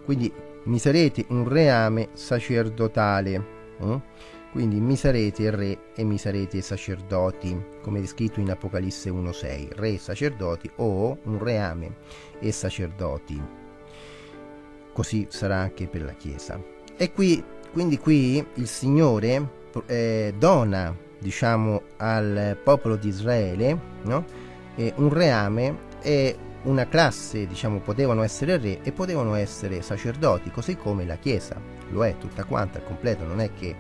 quindi mi sarete un reame sacerdotale eh? quindi mi sarete re e mi sarete sacerdoti come scritto in Apocalisse 1.6 re e sacerdoti o un reame e sacerdoti così sarà anche per la Chiesa. E qui, quindi qui il Signore eh, dona, diciamo, al popolo di Israele no? eh, un reame e una classe, diciamo, potevano essere re e potevano essere sacerdoti, così come la Chiesa lo è tutta quanta, al completo, non è che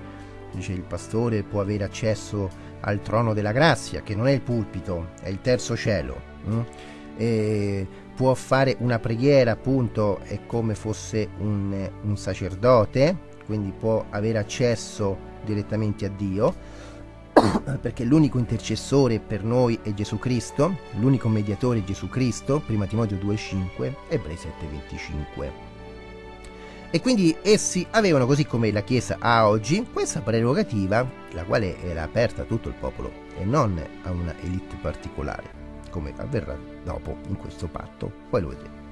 dice il pastore può avere accesso al trono della grazia, che non è il pulpito, è il terzo cielo. Hm? E può fare una preghiera appunto è come fosse un, un sacerdote, quindi può avere accesso direttamente a Dio, perché l'unico intercessore per noi è Gesù Cristo, l'unico mediatore è Gesù Cristo, prima Timoteo 2,5, Ebrei 7,25. E quindi essi avevano, così come la Chiesa ha oggi, questa prerogativa, la quale era aperta a tutto il popolo e non a una elite particolare come avverrà dopo in questo patto, poi lo vedremo.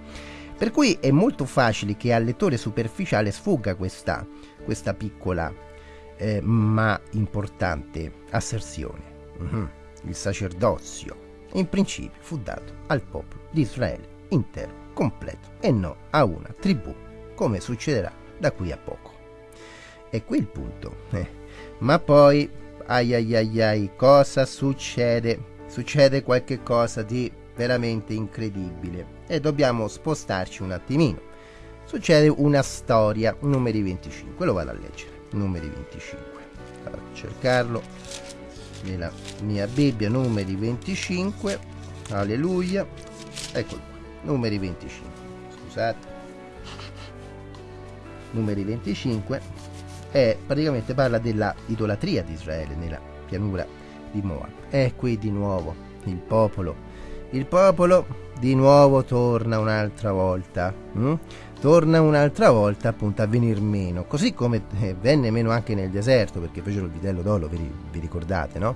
Per cui è molto facile che al lettore superficiale sfugga questa, questa piccola eh, ma importante asserzione. Mm-hmm. il sacerdozio, in principio fu dato al popolo di Israele intero, completo, e non a una tribù, come succederà da qui a poco. E qui il punto. Eh. Ma poi, ai ai ai ai, cosa succede? Succede qualche cosa di veramente incredibile e dobbiamo spostarci un attimino. Succede una storia, numeri 25, lo vado a leggere, numeri 25. Vado a cercarlo nella mia Bibbia, numeri 25, alleluia, eccolo numeri 25, scusate, numeri 25, e praticamente parla della idolatria di Israele nella pianura di Moab. E qui di nuovo il popolo il popolo di nuovo torna un'altra volta. Hm? Torna un'altra volta appunto a venir meno, così come eh, venne meno anche nel deserto, perché fecero il vitello d'oro, vi, vi ricordate, no?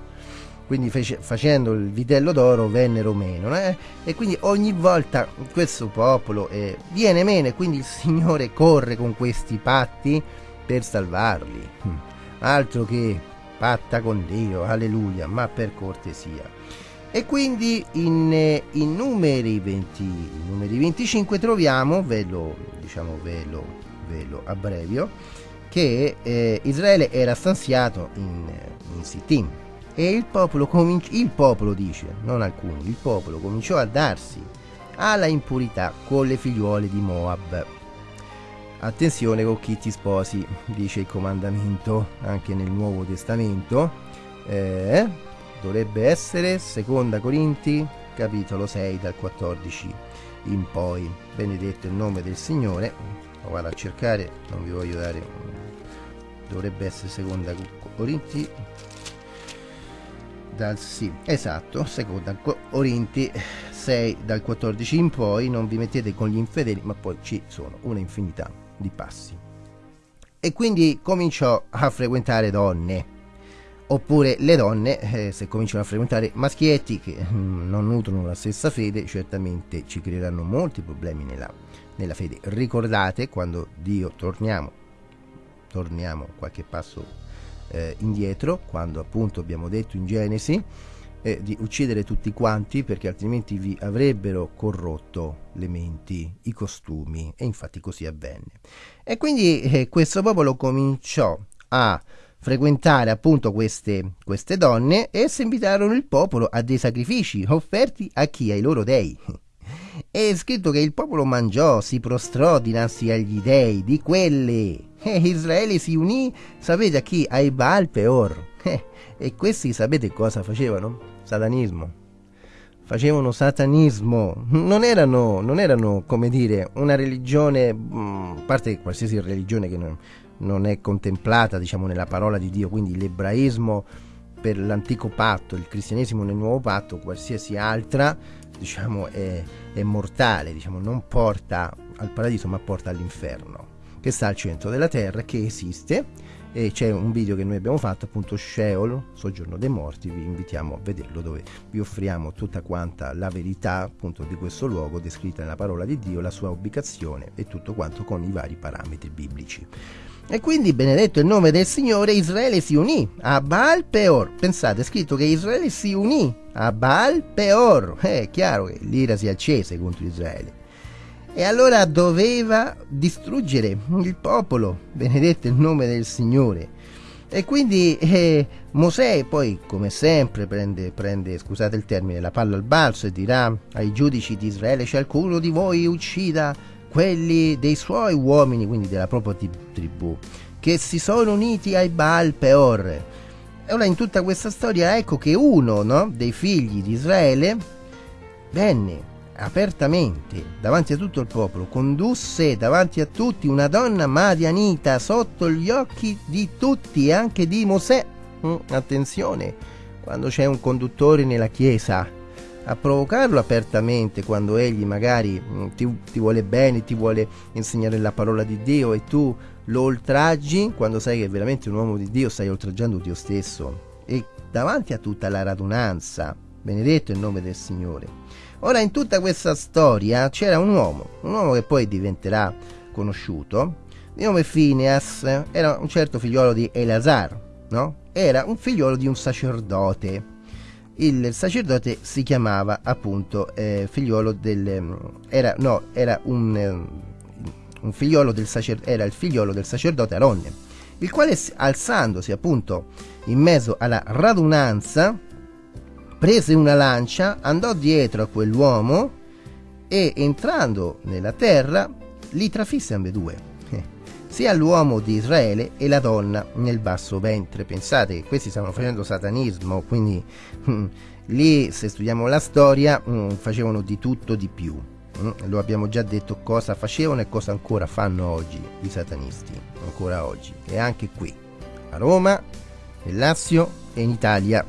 Quindi fece, facendo il vitello d'oro vennero meno, eh? e quindi ogni volta questo popolo eh, viene meno e quindi il Signore corre con questi patti per salvarli. Hm. Altro che patta con Dio, alleluia, ma per cortesia. E quindi in, eh, in, numeri, 20, in numeri 25 troviamo, ve lo, diciamo, ve lo, ve lo abbrevio, che eh, Israele era stanziato in, in Sittim e il popolo, cominci- il popolo dice, non alcuni, il popolo cominciò a darsi alla impurità con le figliuole di Moab. Attenzione con chi ti sposi, dice il comandamento anche nel Nuovo Testamento. Eh, dovrebbe essere seconda Corinti capitolo 6 dal 14 in poi. Benedetto il nome del Signore. Lo vado a cercare non vi voglio dare dovrebbe essere seconda Corinti. Dal sì esatto seconda Corinti 6 dal 14 in poi. Non vi mettete con gli infedeli ma poi ci sono una infinità di passi. E quindi cominciò a frequentare donne oppure le donne eh, se cominciano a frequentare maschietti che mm, non nutrono la stessa fede certamente ci creeranno molti problemi nella, nella fede. Ricordate quando Dio torniamo torniamo qualche passo eh, indietro quando appunto abbiamo detto in Genesi eh, di uccidere tutti quanti perché altrimenti vi avrebbero corrotto le menti, i costumi e infatti così avvenne. E quindi eh, questo popolo cominciò a frequentare appunto queste, queste donne e si invitarono il popolo a dei sacrifici offerti a chi? Ai loro dei. È scritto che il popolo mangiò, si prostrò dinanzi agli dei di quelle. E Israele si unì, sapete a chi? Ai Baal Peor. E questi sapete cosa facevano? Satanismo. Facevano satanismo. Non erano, non erano come dire, una religione, mm, a parte qualsiasi religione che non, non è contemplata diciamo, nella parola di Dio, quindi l'ebraismo per l'antico patto, il cristianesimo nel nuovo patto, qualsiasi altra diciamo, è, è mortale, diciamo, non porta al paradiso ma porta all'inferno, che sta al centro della terra, che esiste e c'è un video che noi abbiamo fatto appunto Sheol, soggiorno dei morti, vi invitiamo a vederlo dove vi offriamo tutta quanta la verità appunto di questo luogo descritta nella parola di Dio, la sua ubicazione e tutto quanto con i vari parametri biblici. E quindi, benedetto il nome del Signore, Israele si unì a Baal Peor. Pensate, è scritto che Israele si unì a Baal Peor. Eh, è chiaro che l'ira si accese contro Israele. E allora doveva distruggere il popolo, benedetto il nome del Signore. E quindi eh, Mosè poi, come sempre, prende, prende, scusate il termine, la palla al balzo e dirà ai giudici di Israele, c'è qualcuno di voi uccida quelli dei suoi uomini, quindi della propria tribù, che si sono uniti ai Baal Peor. E ora in tutta questa storia ecco che uno no, dei figli di Israele venne apertamente davanti a tutto il popolo, condusse davanti a tutti una donna madianita sotto gli occhi di tutti anche di Mosè. Mm, attenzione, quando c'è un conduttore nella chiesa a provocarlo apertamente quando egli magari mm, ti, ti, vuole bene, ti vuole insegnare la parola di Dio e tu lo oltraggi, quando sai che è veramente un uomo di Dio stai oltraggiando Dio stesso e davanti a tutta la radunanza, benedetto il nome del Signore. Ora in tutta questa storia c'era un uomo, un uomo che poi diventerà conosciuto, di nome Phineas, era un certo figliolo di Eleazar, no? Era un figliolo di un sacerdote il sacerdote si chiamava appunto eh, figliolo del era no era un, un figliolo del sacerdote era il figliolo del sacerdote Aronne il quale alzandosi appunto in mezzo alla radunanza prese una lancia andò dietro a quell'uomo e entrando nella terra li trafisse ambedue sia l'uomo di Israele e la donna nel basso ventre. Pensate che questi stanno facendo satanismo, quindi hm, lì se studiamo la storia hm, facevano di tutto di più. Hm? Lo abbiamo già detto cosa facevano e cosa ancora fanno oggi i satanisti, ancora oggi. E anche qui, a Roma, nel Lazio e in Italia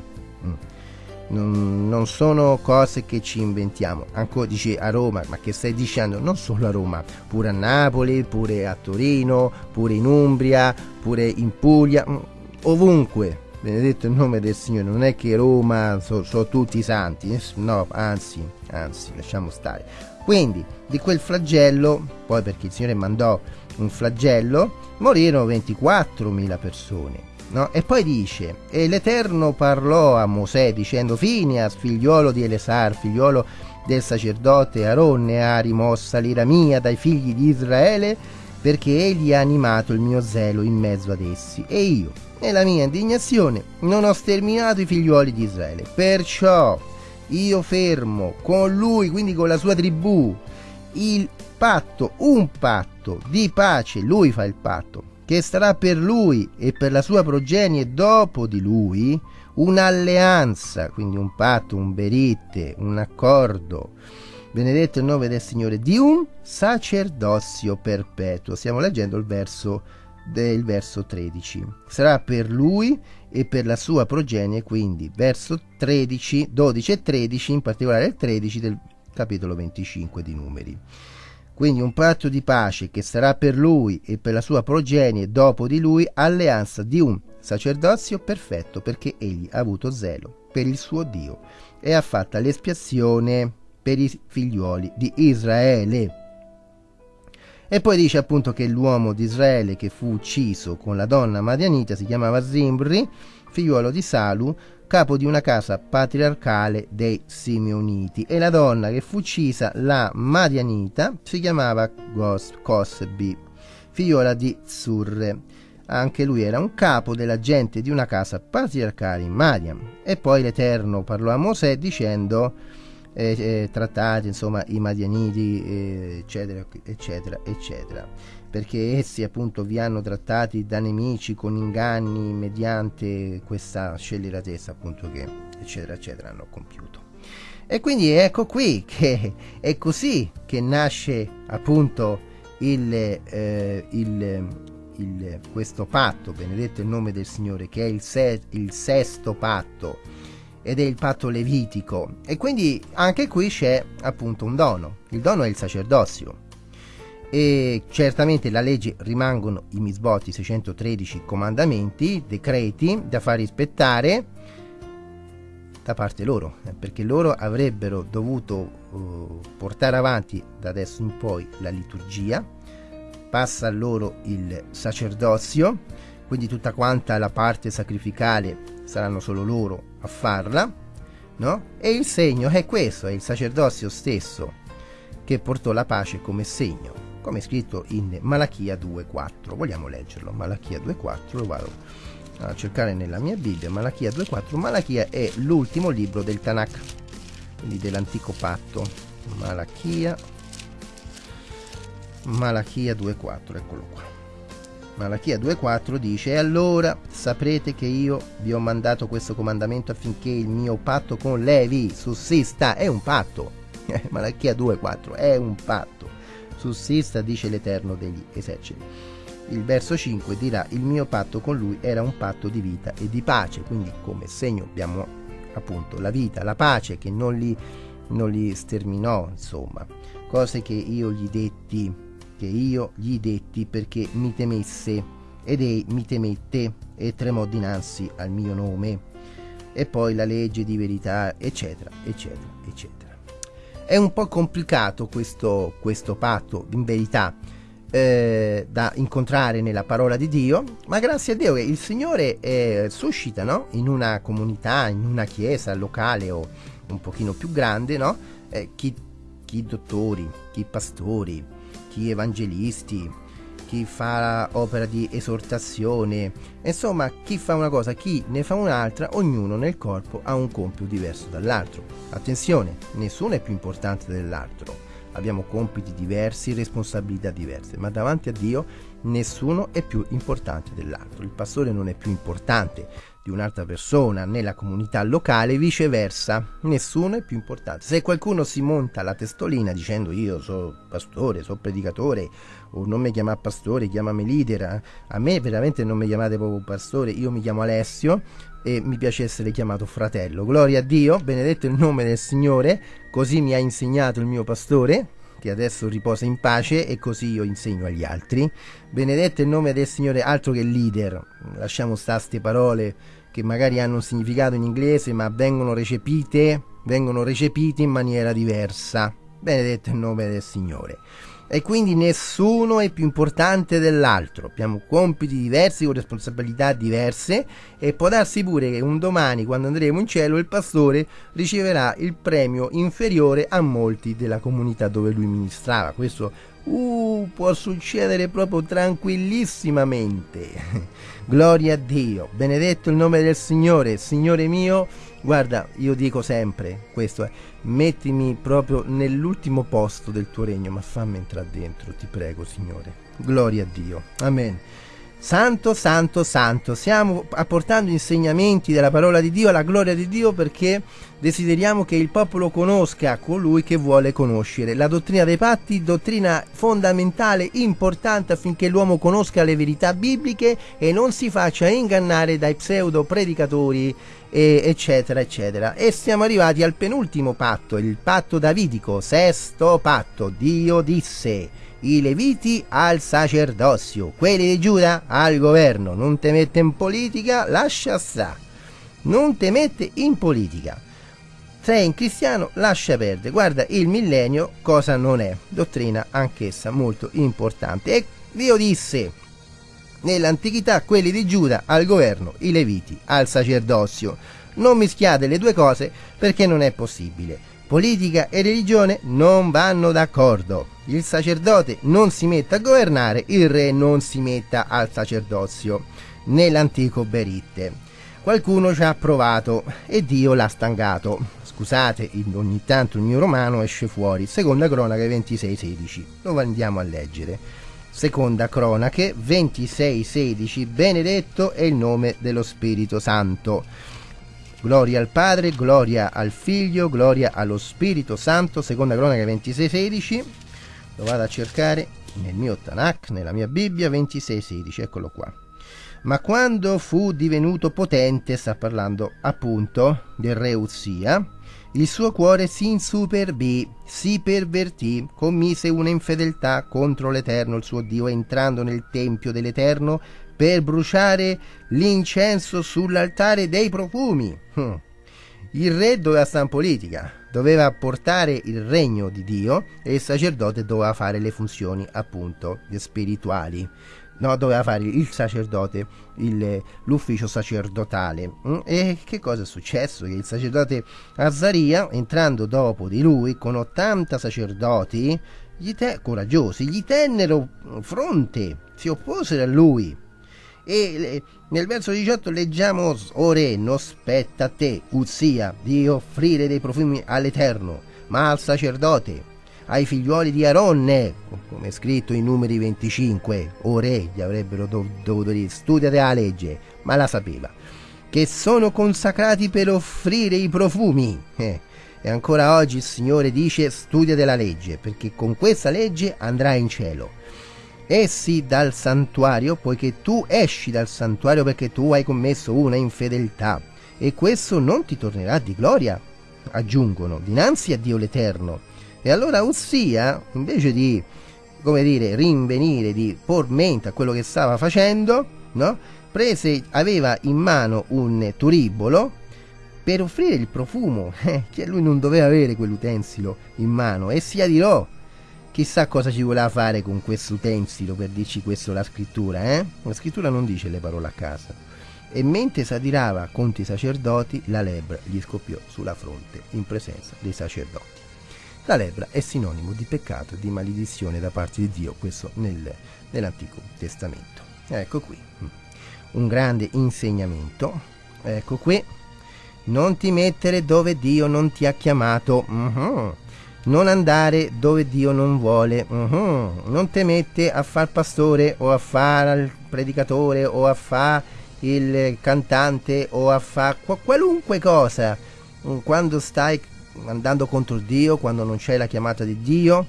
non, non, sono cose che ci inventiamo. Ancora dice a Roma, ma che stai dicendo? Non solo a Roma, pure a Napoli, pure a Torino, pure in Umbria, pure in Puglia, mm, ovunque. Benedetto il nome del Signore, non è che Roma sono so tutti santi, no, anzi, anzi, lasciamo stare. Quindi di quel flagello, poi perché il Signore mandò un flagello, morirono 24.000 persone No? E poi dice, e l'Eterno parlò a Mosè dicendo, Finias, figliolo di Elesar, figliolo del sacerdote Aronne, ha rimossa l'ira mia dai figli di Israele, perché egli ha animato il mio zelo in mezzo ad essi. E io, nella mia indignazione, non ho sterminato i figlioli di Israele. Perciò io fermo con lui, quindi con la sua tribù, il patto, un patto di pace, lui fa il patto che sarà per lui e per la sua progenie dopo di lui un'alleanza, quindi un patto, un beritte, un accordo. Benedetto il nome del Signore di un sacerdozio perpetuo. Stiamo leggendo il verso del verso 13. Sarà per lui e per la sua progenie, quindi verso 13, 12 e 13, in particolare il 13 del capitolo 25 di Numeri. Quindi un patto di pace che sarà per lui e per la sua progenie dopo di lui alleanza di un sacerdozio perfetto perché egli ha avuto zelo per il suo Dio e ha fatto l'espiazione per i figlioli di Israele. E poi dice appunto che l'uomo di Israele che fu ucciso con la donna madianita si chiamava Zimbri, figliuolo di Salu, capo di una casa patriarcale dei Simeoniti e la donna che fu uccisa, la Madianita, si chiamava Gos- Cosbi, figliola di Zurre. Anche lui era un capo della gente di una casa patriarcale in Madian. E poi l'Eterno parlò a Mosè dicendo eh, eh, trattati insomma i Madianiti eh, eccetera eccetera eccetera perché essi appunto vi hanno trattati da nemici con inganni mediante questa scelleratezza appunto che eccetera eccetera hanno compiuto. E quindi ecco qui che è così che nasce appunto il, eh, il, il, questo patto, benedetto il nome del Signore, che è il, se, il sesto patto ed è il patto levitico. E quindi anche qui c'è appunto un dono. Il dono è il sacerdozio e certamente la legge rimangono i misboti 613 comandamenti, decreti da far rispettare da parte loro, eh, perché loro avrebbero dovuto uh, portare avanti da adesso in poi la liturgia, passa a loro il sacerdozio, quindi tutta quanta la parte sacrificale saranno solo loro a farla, no? E il segno è questo, è il sacerdozio stesso che portò la pace come segno come è scritto in Malachia 2.4. Vogliamo leggerlo, Malachia 2.4, lo vado a cercare nella mia Bibbia, Malachia 2.4. Malachia è l'ultimo libro del Tanakh, quindi dell'antico patto. Malachia, Malachia 2.4, eccolo qua. Malachia 2.4 dice, e allora saprete che io vi ho mandato questo comandamento affinché il mio patto con Levi sussista. È un patto. Malachia 2.4 è un patto sussista, dice l'Eterno degli eserciti. Il verso 5 dirà il mio patto con lui era un patto di vita e di pace, quindi come segno abbiamo appunto la vita, la pace che non li, non li sterminò, insomma, cose che io gli detti, che io gli detti perché mi temesse ed ei mi temette e tremò dinanzi al mio nome e poi la legge di verità, eccetera, eccetera, eccetera. È un po' complicato questo, questo patto, in verità. eh, da incontrare nella parola di Dio, ma grazie a Dio che il Signore eh, suscita no? in una comunità, in una chiesa locale o un pochino più grande, no? eh, chi, chi dottori, chi pastori, chi evangelisti, chi fa opera di esortazione, insomma chi fa una cosa, chi ne fa un'altra, ognuno nel corpo ha un compito diverso dall'altro. Attenzione, nessuno è più importante dell'altro abbiamo compiti diversi, responsabilità diverse, ma davanti a Dio nessuno è più importante dell'altro. Il pastore non è più importante di un'altra persona nella comunità locale, viceversa, nessuno è più importante. Se qualcuno si monta la testolina dicendo io sono pastore, sono predicatore, o non mi chiama pastore, chiamami leader, a me veramente non mi chiamate proprio pastore, io mi chiamo Alessio e mi piace essere chiamato fratello. Gloria a Dio, benedetto il nome del Signore, così mi ha insegnato il mio pastore, che adesso riposa in pace e così io insegno agli altri. Benedetto il nome del Signore, altro che leader. Lasciamo stare queste parole che magari hanno un significato in inglese, ma vengono recepite, vengono recepite in maniera diversa. Benedetto il nome del Signore e quindi nessuno è più importante dell'altro. Abbiamo compiti diversi con responsabilità diverse e può darsi pure che un domani quando andremo in cielo il pastore riceverà il premio inferiore a molti della comunità dove lui ministrava. Questo uh, può succedere proprio tranquillissimamente. Gloria a Dio. Benedetto il nome del Signore, Signore mio Guarda, io dico sempre questo, è, mettimi proprio nell'ultimo posto del tuo regno, ma fammi entrare dentro, ti prego, Signore. Gloria a Dio. Amen. Santo, santo, santo. Stiamo apportando insegnamenti della parola di Dio alla gloria di Dio perché desideriamo che il popolo conosca colui che vuole conoscere. La dottrina dei patti, dottrina fondamentale, importante affinché l'uomo conosca le verità bibliche e non si faccia ingannare dai pseudo predicatori eccetera eccetera e siamo arrivati al penultimo patto il patto davidico sesto patto Dio disse i leviti al sacerdozio, quelli di Giuda al governo. Non te mette in politica, lascia sta. Non te mette in politica. Sei un cristiano, lascia perdere. Guarda, il millennio cosa non è. Dottrina anch'essa molto importante. E Dio disse nell'antichità quelli di Giuda al governo, i leviti al sacerdozio. Non mischiate le due cose perché non è possibile. Politica e religione non vanno d'accordo. Il sacerdote non si mette a governare, il re non si metta al sacerdozio. Nell'antico Beritte. Qualcuno ci ha provato e Dio l'ha stangato. Scusate, ogni tanto il mio romano esce fuori. Seconda cronaca 26-16. Lo andiamo a leggere. Seconda cronache 26-16. Benedetto è il nome dello Spirito Santo. Gloria al Padre, gloria al Figlio, gloria allo Spirito Santo, seconda cronaca 26:16. Lo vado a cercare nel mio Tanakh, nella mia Bibbia 26:16, eccolo qua. Ma quando fu divenuto potente, sta parlando appunto del re Uzia, il suo cuore si insuperbì, si pervertì, commise una infedeltà contro l'Eterno, il suo Dio, entrando nel tempio dell'Eterno per bruciare l'incenso sull'altare dei profumi. Hm. Il re doveva stare in politica, doveva portare il regno di Dio e il sacerdote doveva fare le funzioni appunto spirituali. No, doveva fare il sacerdote il, l'ufficio sacerdotale. Hm. E che cosa è successo? Che il sacerdote Azzaria, entrando dopo di lui con 80 sacerdoti gli te- coraggiosi, gli tennero fronte, si opposero a lui e nel verso 18 leggiamo O re, non spetta a te, Uzia, di offrire dei profumi all'Eterno, ma al sacerdote, ai figliuoli di Aronne, come è scritto in numeri 25, o re, gli avrebbero dov- dovuto dire, studiate la legge, ma la sapeva, che sono consacrati per offrire i profumi. Eh. E ancora oggi il Signore dice studiate la legge, perché con questa legge andrai in cielo essi dal santuario, poiché tu esci dal santuario perché tu hai commesso una infedeltà, e questo non ti tornerà di gloria, aggiungono, dinanzi a Dio l'Eterno. E allora Ussia, invece di, come dire, rinvenire, di por mente a quello che stava facendo, no? Prese, aveva in mano un turibolo per offrire il profumo, eh, che lui non doveva avere quell'utensilo in mano, e si adirò chissà cosa ci voleva fare con questo utensilo per dirci questo la scrittura, eh? La scrittura non dice le parole a casa. E mentre s'adirava contro i sacerdoti, la lebbra gli scoppiò sulla fronte in presenza dei sacerdoti. La lebbra è sinonimo di peccato di maledizione da parte di Dio, questo nel, nell'Antico Testamento. Ecco qui, un grande insegnamento. Ecco qui, non ti mettere dove Dio non ti ha chiamato. Uh-huh non andare dove Dio non vuole, uh-huh. non te mette a far pastore o a fare il predicatore o a fare il cantante o a fare qualunque cosa quando stai andando contro Dio, quando non c'è la chiamata di Dio,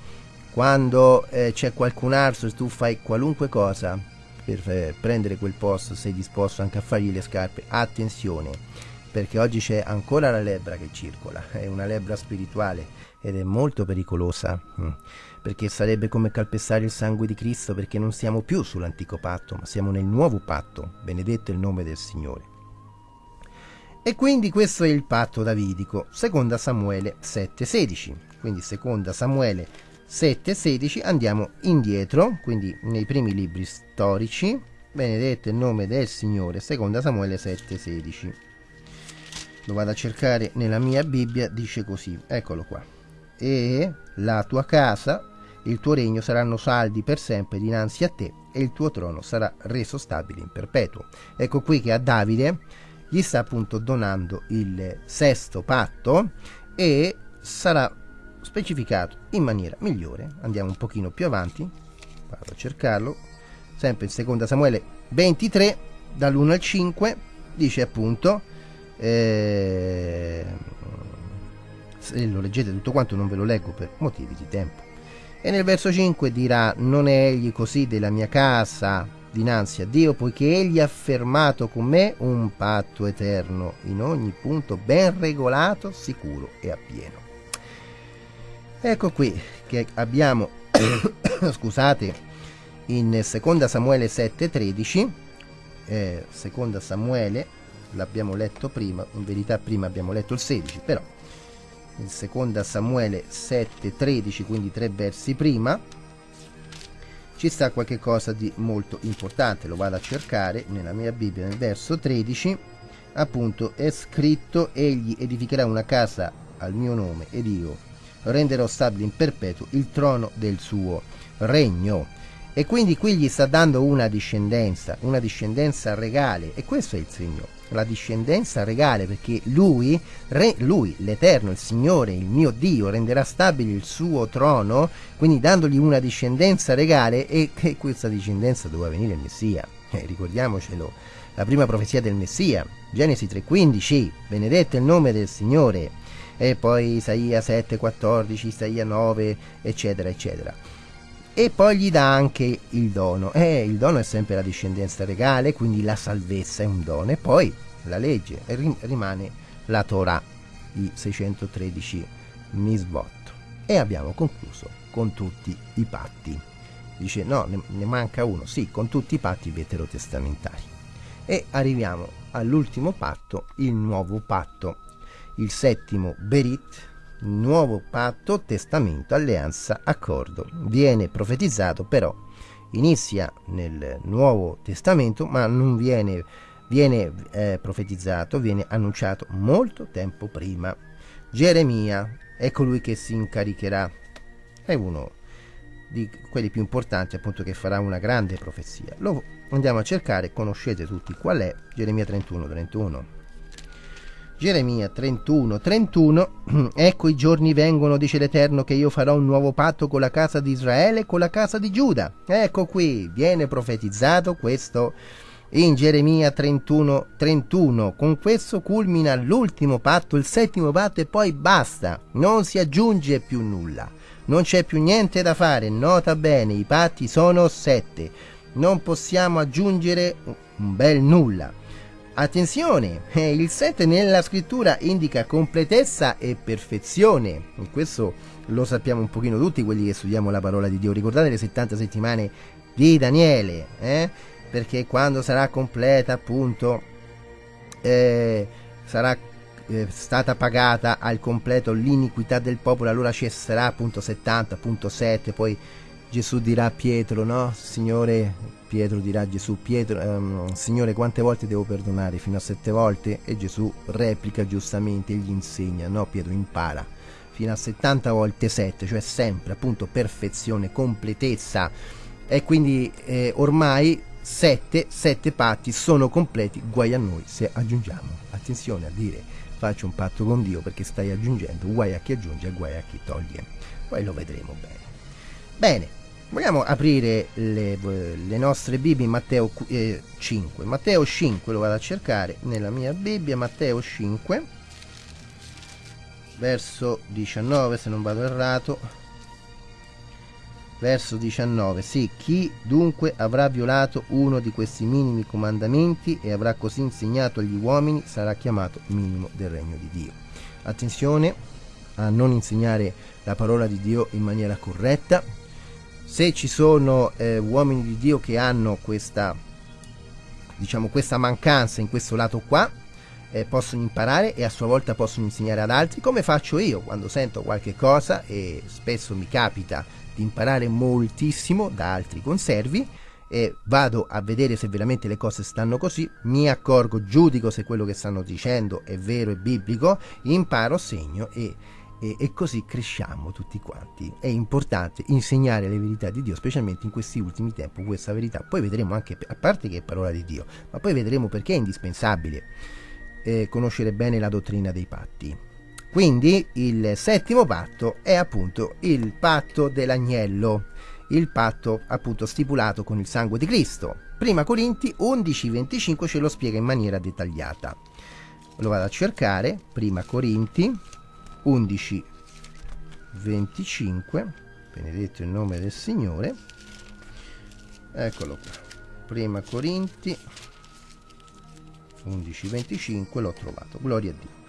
quando eh, c'è qualcun altro e tu fai qualunque cosa per eh, prendere quel posto, sei disposto anche a fargli le scarpe, attenzione, perché oggi c'è ancora la lebbra che circola, è una lebbra spirituale ed è molto pericolosa mm, perché sarebbe come calpestare il sangue di Cristo perché non siamo più sull'antico patto ma siamo nel nuovo patto. Benedetto il nome del Signore e quindi questo è il patto davidico seconda Samuele 7:16 quindi seconda Samuele 7:16 andiamo indietro quindi nei primi libri storici. Benedetto il nome del Signore seconda Samuele 7:16 lo vado a cercare nella mia Bibbia dice così eccolo qua. E la tua casa, il tuo regno saranno saldi per sempre dinanzi a te e il tuo trono sarà reso stabile in perpetuo. Ecco qui che a Davide gli sta appunto donando il sesto patto e sarà specificato in maniera migliore. Andiamo un pochino più avanti, vado a cercarlo, sempre in seconda Samuele 23, dall'1 al 5, dice appunto... Eh, se lo leggete tutto quanto non ve lo leggo per motivi di tempo. E nel verso 5 dirà, non è egli così della mia casa dinanzi a Dio, poiché egli ha fermato con me un patto eterno, in ogni punto ben regolato, sicuro e appieno. Ecco qui che abbiamo, scusate, in 2 Samuele 7,13, eh, 2 Samuele, l'abbiamo letto prima, in verità prima abbiamo letto il 16, però in seconda Samuele 7:13, quindi tre versi prima, ci sta qualche cosa di molto importante. Lo vado a cercare nella mia Bibbia nel verso 13. Appunto è scritto: Egli edificherà una casa al mio nome ed io renderò stabile in perpetuo il trono del suo regno. E quindi qui gli sta dando una discendenza, una discendenza regale, e questo è il segno la discendenza regale perché lui, re, lui, l'Eterno, il Signore, il mio Dio, renderà stabile il suo trono, quindi dandogli una discendenza regale e che questa discendenza doveva venire il Messia. Eh, ricordiamocelo, la prima profezia del Messia, Genesi 3:15, benedetto il nome del Signore, e poi Isaia 7:14, Isaia 9, eccetera, eccetera e poi gli dà anche il dono. Eh, il dono è sempre la discendenza regale, quindi la salvezza è un dono. E poi la legge rimane la Torah, i 613 misbot. E abbiamo concluso con tutti i patti. Dice no, ne, ne manca uno, sì, con tutti i patti veterotestamentari. E arriviamo all'ultimo patto, il nuovo patto, il settimo Berit, nuovo patto, testamento, alleanza, accordo. Viene profetizzato però, inizia nel Nuovo Testamento, ma non viene, viene eh, profetizzato, viene annunciato molto tempo prima. Geremia è colui che si incaricherà, è uno di quelli più importanti appunto che farà una grande profezia. Lo andiamo a cercare, conoscete tutti qual è, Geremia 31, 31. Geremia 31, 31, ecco i giorni vengono, dice l'Eterno, che io farò un nuovo patto con la casa di Israele e con la casa di Giuda. Ecco qui, viene profetizzato questo in Geremia 31, 31. Con questo culmina l'ultimo patto, il settimo patto e poi basta, non si aggiunge più nulla. Non c'è più niente da fare, nota bene, i patti sono sette. Non possiamo aggiungere un bel nulla. Attenzione, eh, il 7 nella scrittura indica completezza e perfezione. Questo lo sappiamo un pochino tutti quelli che studiamo la parola di Dio. Ricordate le 70 settimane di Daniele, eh? perché quando sarà completa appunto eh, sarà è stata pagata al completo l'iniquità del popolo, allora cesserà appunto 70, appunto 7, poi Gesù dirà a Pietro, no? Signore, Pietro dirà a Gesù, Pietro, um, Signore, quante volte devo perdonare? Fino a sette volte? E Gesù replica giustamente, gli insegna, no? Pietro impara fino a 70 volte 7, cioè sempre appunto perfezione, completezza. E quindi eh, ormai 7, 7 patti sono completi, guai a noi se aggiungiamo. Attenzione a dire faccio un patto con Dio perché stai aggiungendo, guai a chi aggiunge e guai a chi toglie. Poi lo vedremo bene. Bene, vogliamo aprire le, le nostre Bibbie in Matteo eh, 5. Matteo 5 lo vado a cercare nella mia Bibbia, Matteo 5 verso 19 se non vado errato. Verso 19 sì chi dunque avrà violato uno di questi minimi comandamenti e avrà così insegnato agli uomini sarà chiamato minimo del regno di Dio. Attenzione a non insegnare la parola di Dio in maniera corretta se ci sono eh, uomini di Dio che hanno questa diciamo questa mancanza in questo lato qua eh, possono imparare e a sua volta possono insegnare ad altri, come faccio io quando sento qualche cosa e spesso mi capita di imparare moltissimo da altri conservi e vado a vedere se veramente le cose stanno così, mi accorgo, giudico se quello che stanno dicendo è vero e biblico, imparo, segno e, e, e, così cresciamo tutti quanti. È importante insegnare le verità di Dio, specialmente in questi ultimi tempi, questa verità. Poi vedremo anche, a parte che è parola di Dio, ma poi vedremo perché è indispensabile eh, conoscere bene la dottrina dei patti. Quindi il settimo patto è appunto il patto dell'agnello, il patto appunto stipulato con il sangue di Cristo. Prima Corinti 11:25 ce lo spiega in maniera dettagliata. Lo vado a cercare, prima Corinti 11:25, benedetto il nome del Signore. Eccolo qua. Prima Corinti 11.25 l'ho trovato, gloria a Dio.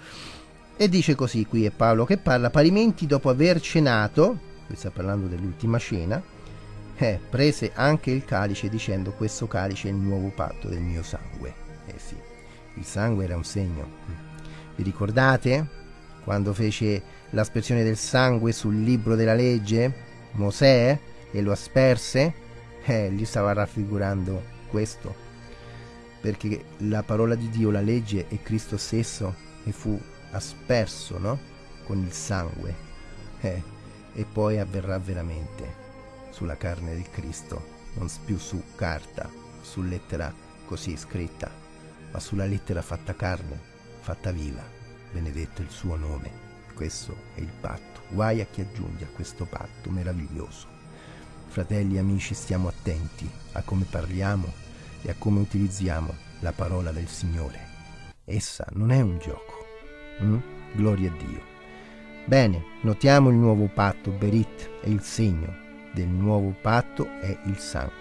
E dice così, qui è Paolo che parla, parimenti dopo aver cenato, qui sta parlando dell'ultima cena, eh, prese anche il calice dicendo questo calice è il nuovo patto del mio sangue. Eh sì, il sangue era un segno. Vi ricordate quando fece l'aspersione del sangue sul libro della legge? Mosè e lo asperse? Eh, gli stava raffigurando questo perché la parola di Dio, la legge è Cristo stesso e fu asperso no? con il sangue eh, e poi avverrà veramente sulla carne del Cristo, non più su carta, su lettera così scritta, ma sulla lettera fatta carne, fatta viva, benedetto il suo nome. Questo è il patto. Guai a chi aggiunge a questo patto meraviglioso. Fratelli e amici, stiamo attenti a come parliamo e a come utilizziamo la parola del Signore. Essa non è un gioco. Mm? Gloria a Dio. Bene, notiamo il nuovo patto, Berit è il segno del nuovo patto è il sangue.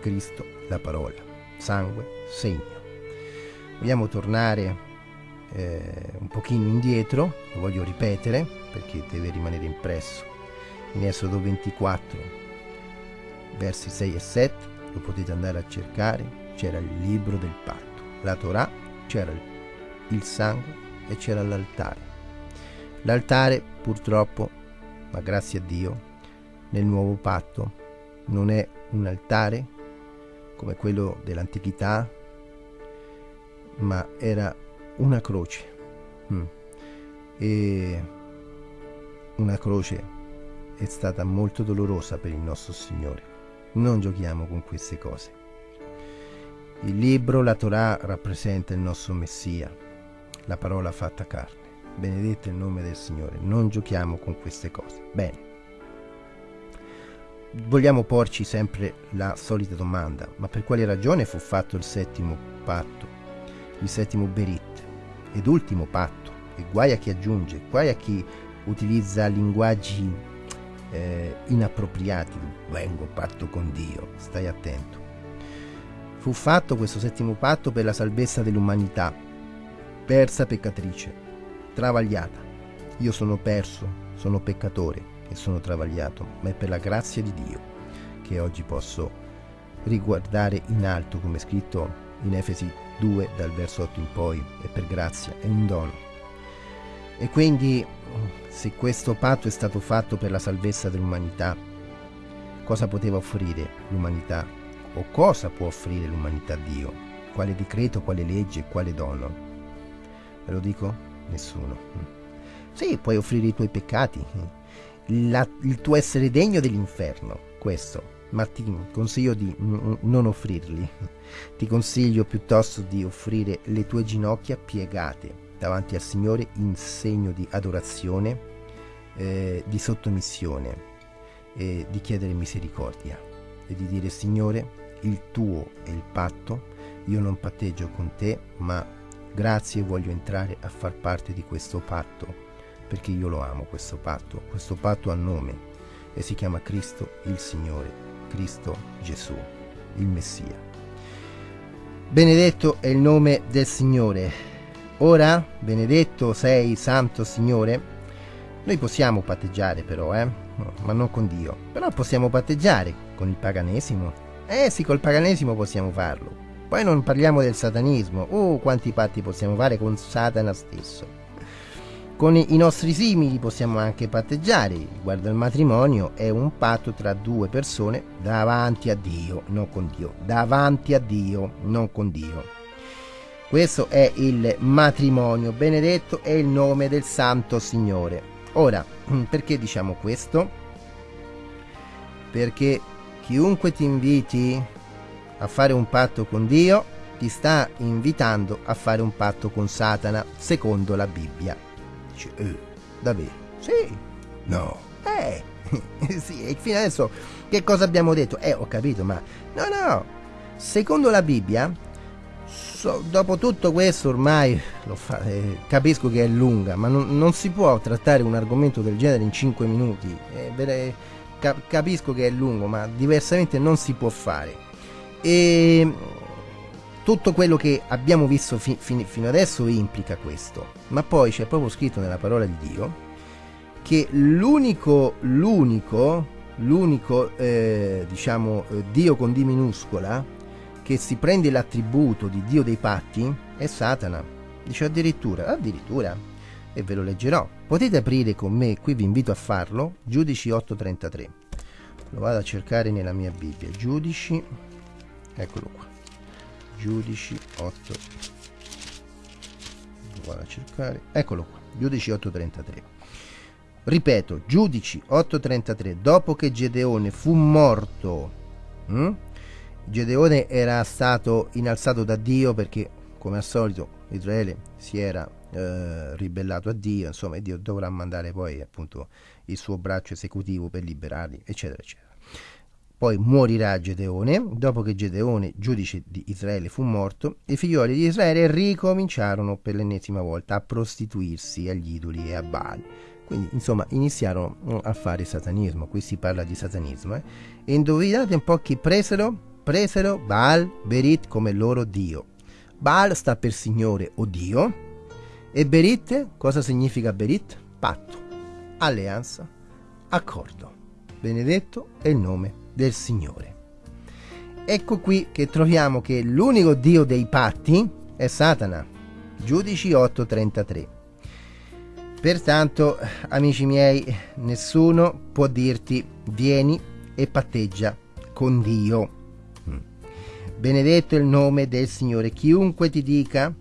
Cristo, la parola. Sangue, segno. Vogliamo tornare eh, un pochino indietro, lo voglio ripetere perché deve rimanere impresso. In Esodo 24, versi 6 e 7, lo potete andare a cercare, c'era il libro del patto, la Torah, c'era il sangue e c'era l'altare. L'altare purtroppo, ma grazie a Dio, nel nuovo patto non è un altare come quello dell'antichità, ma era una croce. Mm. E una croce è stata molto dolorosa per il nostro Signore. Non giochiamo con queste cose. Il libro, la Torah, rappresenta il nostro Messia, la parola fatta carne. Benedetto il nome del Signore. Non giochiamo con queste cose. Bene. Vogliamo porci sempre la solita domanda, ma per quale ragione fu fatto il settimo patto, il settimo berit, ed ultimo patto? E guai a chi aggiunge, guai a chi utilizza linguaggi eh, inappropriati. Vengo patto con Dio, stai attento. Fu fatto questo settimo patto per la salvezza dell'umanità, persa peccatrice, travagliata. Io sono perso, sono peccatore e sono travagliato, ma è per la grazia di Dio che oggi posso riguardare in alto, come scritto in Efesi 2 dal verso 8 in poi, è per grazia, è un dono. E quindi se questo patto è stato fatto per la salvezza dell'umanità, cosa poteva offrire l'umanità? O cosa può offrire l'umanità a Dio? Quale decreto, quale legge, quale dono? Ve lo dico? Nessuno. Sì, puoi offrire i tuoi peccati, la, il tuo essere degno dell'inferno, questo, ma ti consiglio di non offrirli. Ti consiglio piuttosto di offrire le tue ginocchia piegate davanti al Signore in segno di adorazione, eh, di sottomissione, eh, di chiedere misericordia e di dire Signore, il tuo è il patto, io non patteggio con te, ma grazie voglio entrare a far parte di questo patto, perché io lo amo questo patto, questo patto ha nome e si chiama Cristo il Signore, Cristo Gesù, il Messia. Benedetto è il nome del Signore Ora, benedetto sei, santo Signore, noi possiamo patteggiare però, eh? ma non con Dio. Però possiamo patteggiare con il paganesimo. Eh sì, col paganesimo possiamo farlo. Poi non parliamo del satanismo. Oh, quanti patti possiamo fare con Satana stesso. Con i nostri simili possiamo anche patteggiare. Riguardo al matrimonio è un patto tra due persone davanti a Dio, non con Dio. Davanti a Dio, non con Dio. Questo è il matrimonio, benedetto è il nome del Santo Signore. Ora, perché diciamo questo? Perché chiunque ti inviti a fare un patto con Dio ti sta invitando a fare un patto con Satana, secondo la Bibbia. Dice, eh, davvero? Sì, no, eh, sì, e fino adesso che cosa abbiamo detto? Eh, ho capito, ma no, no, secondo la Bibbia so, dopo tutto questo ormai fa, eh, capisco che è lunga, ma non, non, si può trattare un argomento del genere in 5 minuti. Eh, cap- capisco che è lungo, ma diversamente non si può fare. E tutto quello che abbiamo visto fi- fi- fino adesso implica questo, ma poi c'è proprio scritto nella parola di Dio che l'unico, l'unico, l'unico, eh, diciamo, eh, Dio con D minuscola che si prende l'attributo di Dio dei patti è Satana. Dice addirittura, addirittura, e ve lo leggerò. Potete aprire con me, qui vi invito a farlo, Giudici 8.33. Lo vado a cercare nella mia Bibbia. Giudici, eccolo qua. Giudici 8. Lo vado a cercare, eccolo qua. Giudici 8.33. Ripeto, Giudici 8.33. Dopo che Gedeone fu morto, hm? Gedeone era stato innalzato da Dio perché, come al solito, Israele si era eh, ribellato a Dio, insomma, Dio dovrà mandare poi appunto il suo braccio esecutivo per liberarli, eccetera, eccetera. Poi morirà Gedeone, dopo che Gedeone, giudice di Israele, fu morto, i figlioli di Israele ricominciarono per l'ennesima volta a prostituirsi agli idoli e a Baal. Quindi, insomma, iniziarono a fare satanismo. Qui si parla di satanismo. Eh? E indovinate un po' chi presero? presero Baal Berit come loro dio. Baal sta per Signore o Dio e Berit cosa significa Berit? Patto, alleanza, accordo. Benedetto è il nome del Signore. Ecco qui che troviamo che l'unico Dio dei patti è Satana. Giudici 8:33. Pertanto, amici miei, nessuno può dirti vieni e patteggia con Dio Benedetto il nome del Signore. Chiunque ti dica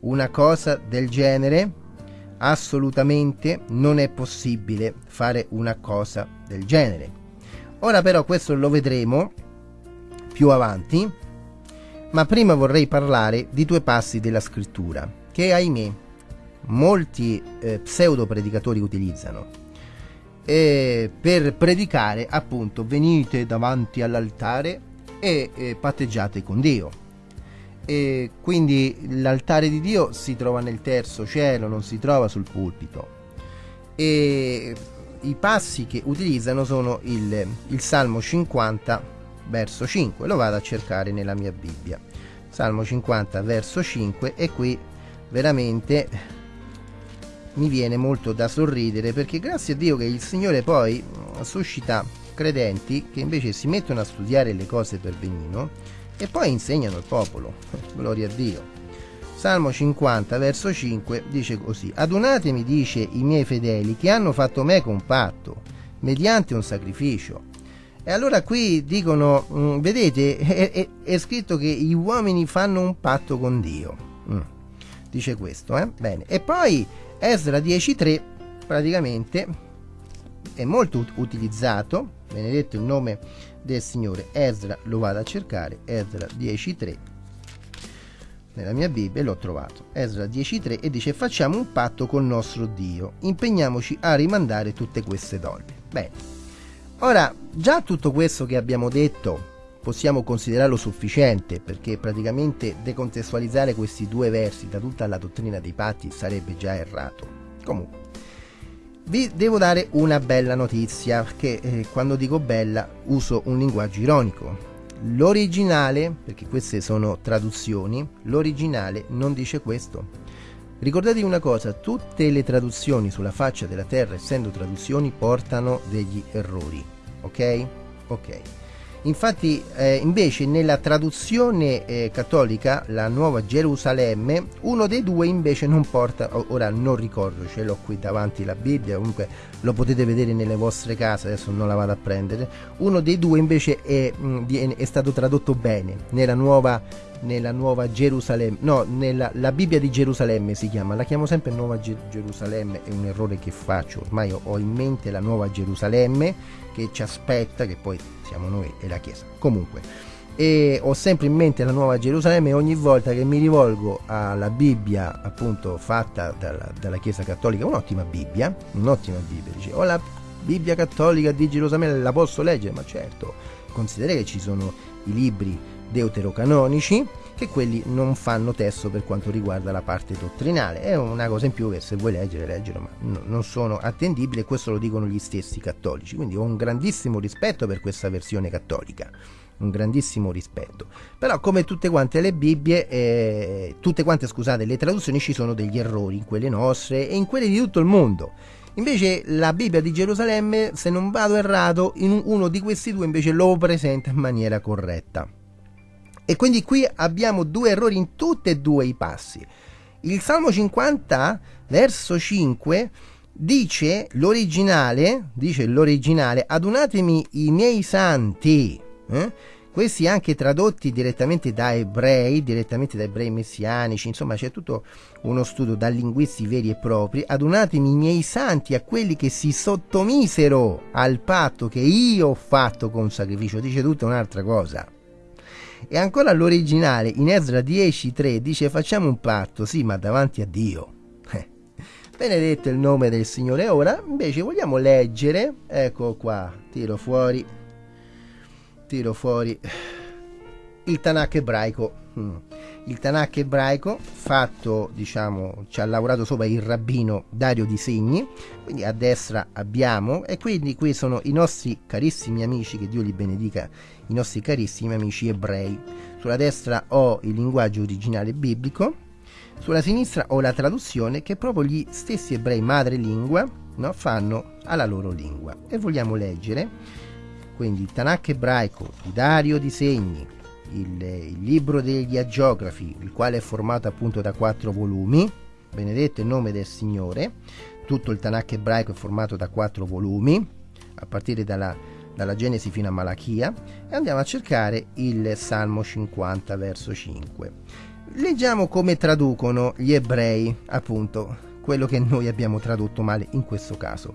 una cosa del genere, assolutamente non è possibile fare una cosa del genere. Ora però questo lo vedremo più avanti, ma prima vorrei parlare di due passi della scrittura che ahimè molti eh, pseudo predicatori utilizzano eh, per predicare appunto venite davanti all'altare e eh, patteggiate con Dio. E quindi l'altare di Dio si trova nel terzo cielo, non si trova sul pulpito. E i passi che utilizzano sono il, il Salmo 50, verso 5. Lo vado a cercare nella mia Bibbia. Salmo 50, verso 5 e qui veramente mi viene molto da sorridere perché grazie a Dio che il Signore poi suscita credenti che invece si mettono a studiare le cose per benino e poi insegnano al popolo. Gloria a Dio. Salmo 50, verso 5, dice così: Adunatemi, dice i miei fedeli, che hanno fatto me un patto, mediante un sacrificio. E allora qui dicono, mm, vedete, è, è, è, scritto che gli uomini fanno un patto con Dio. Mm. Dice questo, eh? Bene. E poi Esra 10.3 praticamente è molto utilizzato, benedetto il nome del Signore. Esra lo vado a cercare, Esra 10.3 nella mia Bibbia l'ho trovato. Esra 10.3 e dice facciamo un patto col nostro Dio, impegniamoci a rimandare tutte queste donne. Bene. Ora, già tutto questo che abbiamo detto possiamo considerarlo sufficiente perché praticamente decontestualizzare questi due versi da tutta la dottrina dei patti sarebbe già errato. Comunque, vi devo dare una bella notizia che eh, quando dico bella uso un linguaggio ironico. L'originale, perché queste sono traduzioni, l'originale non dice questo. Ricordatevi una cosa, tutte le traduzioni sulla faccia della terra, essendo traduzioni, portano degli errori. Ok? Ok. Infatti, eh, invece, nella traduzione eh, cattolica, la Nuova Gerusalemme, uno dei due invece non porta, ora non ricordo, ce l'ho qui davanti la Bibbia, comunque lo potete vedere nelle vostre case, adesso non la vado a prendere. Uno dei due invece è, mm, è stato tradotto bene nella Nuova nella Nuova Gerusalemme, no, nella la Bibbia di Gerusalemme si chiama, la chiamo sempre Nuova Ge- Gerusalemme, è un errore che faccio, ormai ho in mente la Nuova Gerusalemme che ci aspetta, che poi siamo noi e la Chiesa. Comunque, e ho sempre in mente la Nuova Gerusalemme e ogni volta che mi rivolgo alla Bibbia appunto fatta dalla, dalla Chiesa Cattolica, un'ottima Bibbia, un'ottima Bibbia, dice, ho la Bibbia Cattolica di Gerusalemme, la posso leggere? Ma certo, considera che ci sono i libri deuterocanonici che quelli non fanno testo per quanto riguarda la parte dottrinale. È una cosa in più che se vuoi leggere, leggere, ma no, non sono attendibili e questo lo dicono gli stessi cattolici. Quindi ho un grandissimo rispetto per questa versione cattolica. Un grandissimo rispetto. Però come tutte quante le Bibbie, eh, tutte quante scusate, le traduzioni ci sono degli errori in quelle nostre e in quelle di tutto il mondo. Invece la Bibbia di Gerusalemme, se non vado errato, in uno di questi due invece lo presenta in maniera corretta. E quindi qui abbiamo due errori in tutti e due i passi. Il Salmo 50, verso 5, dice l'originale, dice l'originale, adunatemi i miei santi. Eh? Questi anche tradotti direttamente da ebrei, direttamente da ebrei messianici, insomma c'è tutto uno studio da linguisti veri e propri. Adunatemi i miei santi a quelli che si sottomisero al patto che io ho fatto con sacrificio, dice tutta un'altra cosa. E ancora l'originale, in Ezra 10.3, dice facciamo un patto, sì, ma davanti a Dio. Eh. Benedetto il nome del Signore. Ora invece vogliamo leggere, ecco qua, tiro fuori, tiro fuori il Tanakh ebraico. Mm. Il Tanakh ebraico fatto, diciamo, ci ha lavorato sopra il rabbino Dario Di Segni, quindi a destra abbiamo, e quindi qui sono i nostri carissimi amici, che Dio li benedica, i nostri carissimi amici ebrei. Sulla destra ho il linguaggio originale biblico, sulla sinistra ho la traduzione che proprio gli stessi ebrei madrelingua no, fanno alla loro lingua. E vogliamo leggere quindi il Tanakh ebraico Dario di Segni, il, il libro degli agiografi, il quale è formato appunto da quattro volumi, benedetto il nome del Signore, tutto il Tanakh ebraico è formato da quattro volumi, a partire dalla dalla Genesi fino a Malachia e andiamo a cercare il Salmo 50 verso 5. Leggiamo come traducono gli ebrei, appunto, quello che noi abbiamo tradotto male in questo caso.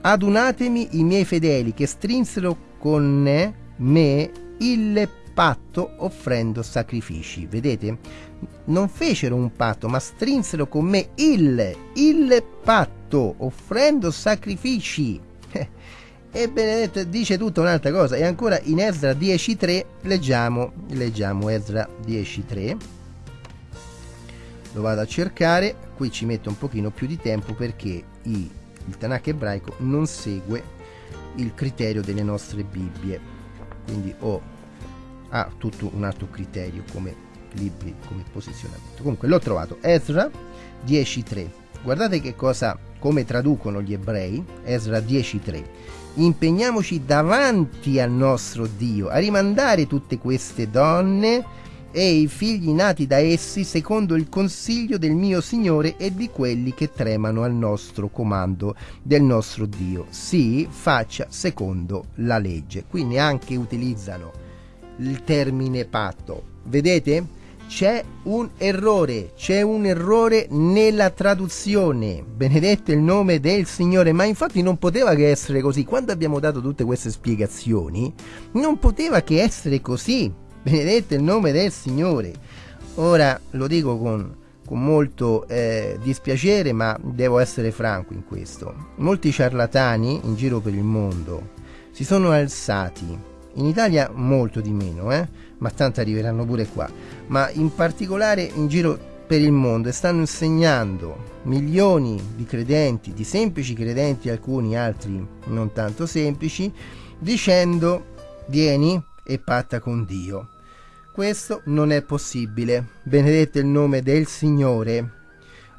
Adunatemi i miei fedeli che strinsero con me il patto offrendo sacrifici. Vedete? Non fecero un patto, ma strinsero con me il, il patto offrendo sacrifici. E Benedetto dice tutta un'altra cosa. E ancora in Ezra 10.3 leggiamo, leggiamo Ezra 10.3. Lo vado a cercare, qui ci metto un pochino più di tempo perché i, il Tanakh ebraico non segue il criterio delle nostre Bibbie. Quindi ho, ha tutto un altro criterio come libri, come posizionamento. Comunque l'ho trovato. Ezra 10.3. Guardate che cosa, come traducono gli ebrei. Ezra 10.3 impegniamoci davanti al nostro Dio a rimandare tutte queste donne e i figli nati da essi secondo il consiglio del mio Signore e di quelli che tremano al nostro comando del nostro Dio. Sì, faccia secondo la legge. Qui neanche utilizzano il termine patto. Vedete? C'è un errore, c'è un errore nella traduzione. Benedetto il nome del Signore, ma infatti non poteva che essere così. Quando abbiamo dato tutte queste spiegazioni, non poteva che essere così benedetto il nome del Signore. Ora lo dico con, con molto eh, dispiacere, ma devo essere franco in questo. Molti ciarlatani in giro per il mondo si sono alzati, in Italia molto di meno, eh? ma tanto arriveranno pure qua, ma in particolare in giro per il mondo e stanno insegnando milioni di credenti, di semplici credenti, alcuni altri non tanto semplici, dicendo vieni e patta con Dio. Questo non è possibile. Benedetto il nome del Signore.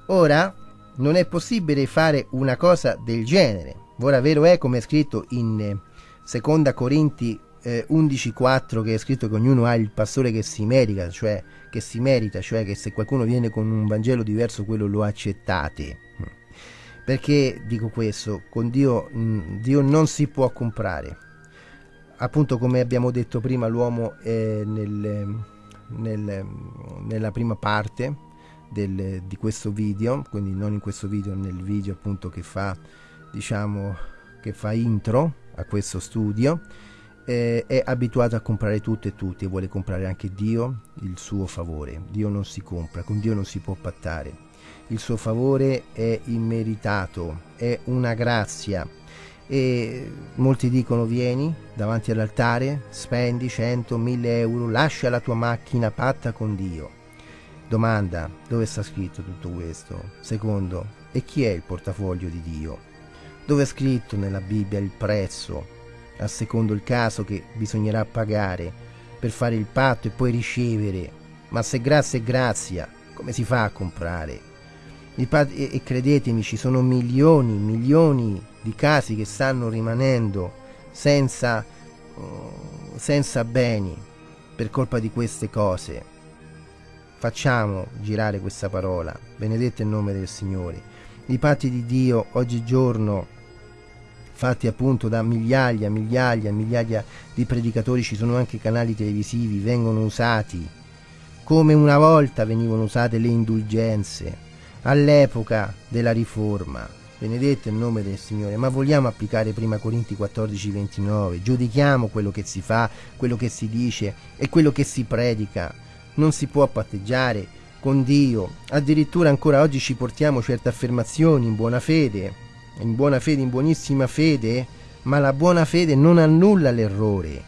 Ora non è possibile fare una cosa del genere. Ora vero è come è scritto in 2 eh, Corinti eh, 11:4 che è scritto che ognuno ha il pastore che si merita, cioè che si merita, cioè che se qualcuno viene con un Vangelo diverso quello lo accettate. Perché dico questo? Con Dio, mh, Dio non si può comprare appunto come abbiamo detto prima l'uomo è nel, nel, nella prima parte del, di questo video quindi non in questo video nel video appunto che fa diciamo che fa intro a questo studio eh, è abituato a comprare tutto e tutti e vuole comprare anche Dio il suo favore Dio non si compra con Dio non si può pattare il suo favore è immeritato è una grazia e molti dicono vieni davanti all'altare, spendi 100, 1000 euro, lascia la tua macchina patta con Dio. Domanda, dove sta scritto tutto questo? Secondo, e chi è il portafoglio di Dio? Dove è scritto nella Bibbia il prezzo, a secondo il caso che bisognerà pagare per fare il patto e poi ricevere? Ma se grazia è grazia, come si fa a comprare? e, e credetemi ci sono milioni, milioni di casi che stanno rimanendo senza, uh, senza beni per colpa di queste cose. Facciamo girare questa parola, benedetto il nome del Signore. I patti di Dio oggigiorno fatti appunto da migliaia, migliaia, migliaia di predicatori, ci sono anche canali televisivi, vengono usati. Come una volta venivano usate le indulgenze all'epoca della riforma. Benedetto il nome del Signore, ma vogliamo applicare prima Corinti 14, 29, giudichiamo quello che si fa, quello che si dice e quello che si predica. Non si può patteggiare con Dio, addirittura ancora oggi ci portiamo certe affermazioni in buona fede, in buona fede, in buonissima fede, ma la buona fede non annulla l'errore.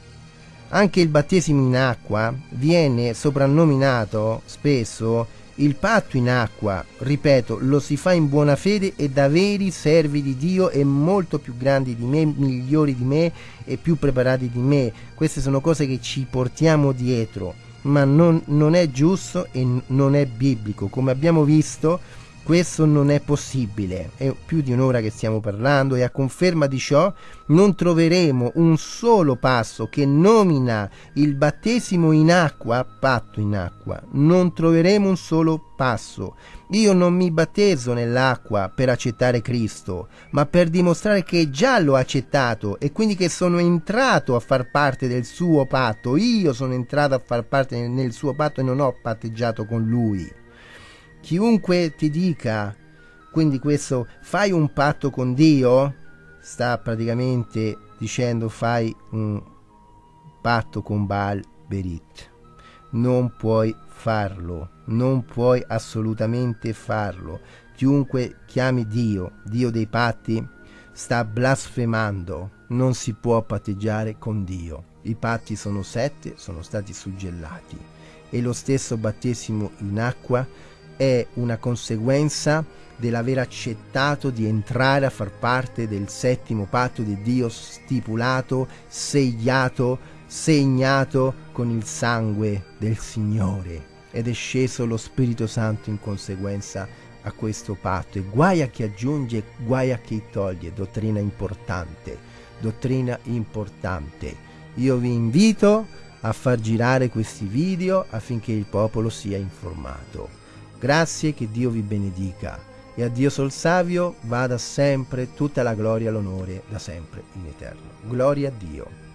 Anche il battesimo in acqua viene soprannominato spesso il patto in acqua, ripeto, lo si fa in buona fede e da veri servi di Dio e molto più grandi di me, migliori di me e più preparati di me. Queste sono cose che ci portiamo dietro, ma non, non è giusto e non è biblico. Come abbiamo visto, questo non è possibile, è più di un'ora che stiamo parlando e a conferma di ciò non troveremo un solo passo che nomina il battesimo in acqua, patto in acqua, non troveremo un solo passo. Io non mi battezzo nell'acqua per accettare Cristo, ma per dimostrare che già l'ho accettato e quindi che sono entrato a far parte del suo patto. Io sono entrato a far parte nel suo patto e non ho patteggiato con lui chiunque ti dica quindi questo fai un patto con Dio sta praticamente dicendo fai un patto con Baal Berit. Non puoi farlo non puoi assolutamente farlo. Chiunque chiami Dio Dio dei patti sta blasfemando non si può patteggiare con Dio. I patti sono sette sono stati suggellati. E lo stesso battesimo in acqua è una conseguenza dell'aver accettato di entrare a far parte del settimo patto di Dio stipulato, segliato, segnato con il sangue del Signore ed è sceso lo Spirito Santo in conseguenza a questo patto e guai a chi aggiunge, guai a chi toglie, dottrina importante, dottrina importante. Io vi invito a far girare questi video affinché il popolo sia informato. Grazie, che Dio vi benedica e a Dio Sol Savio vada sempre tutta la gloria e l'onore da sempre in eterno. Gloria a Dio.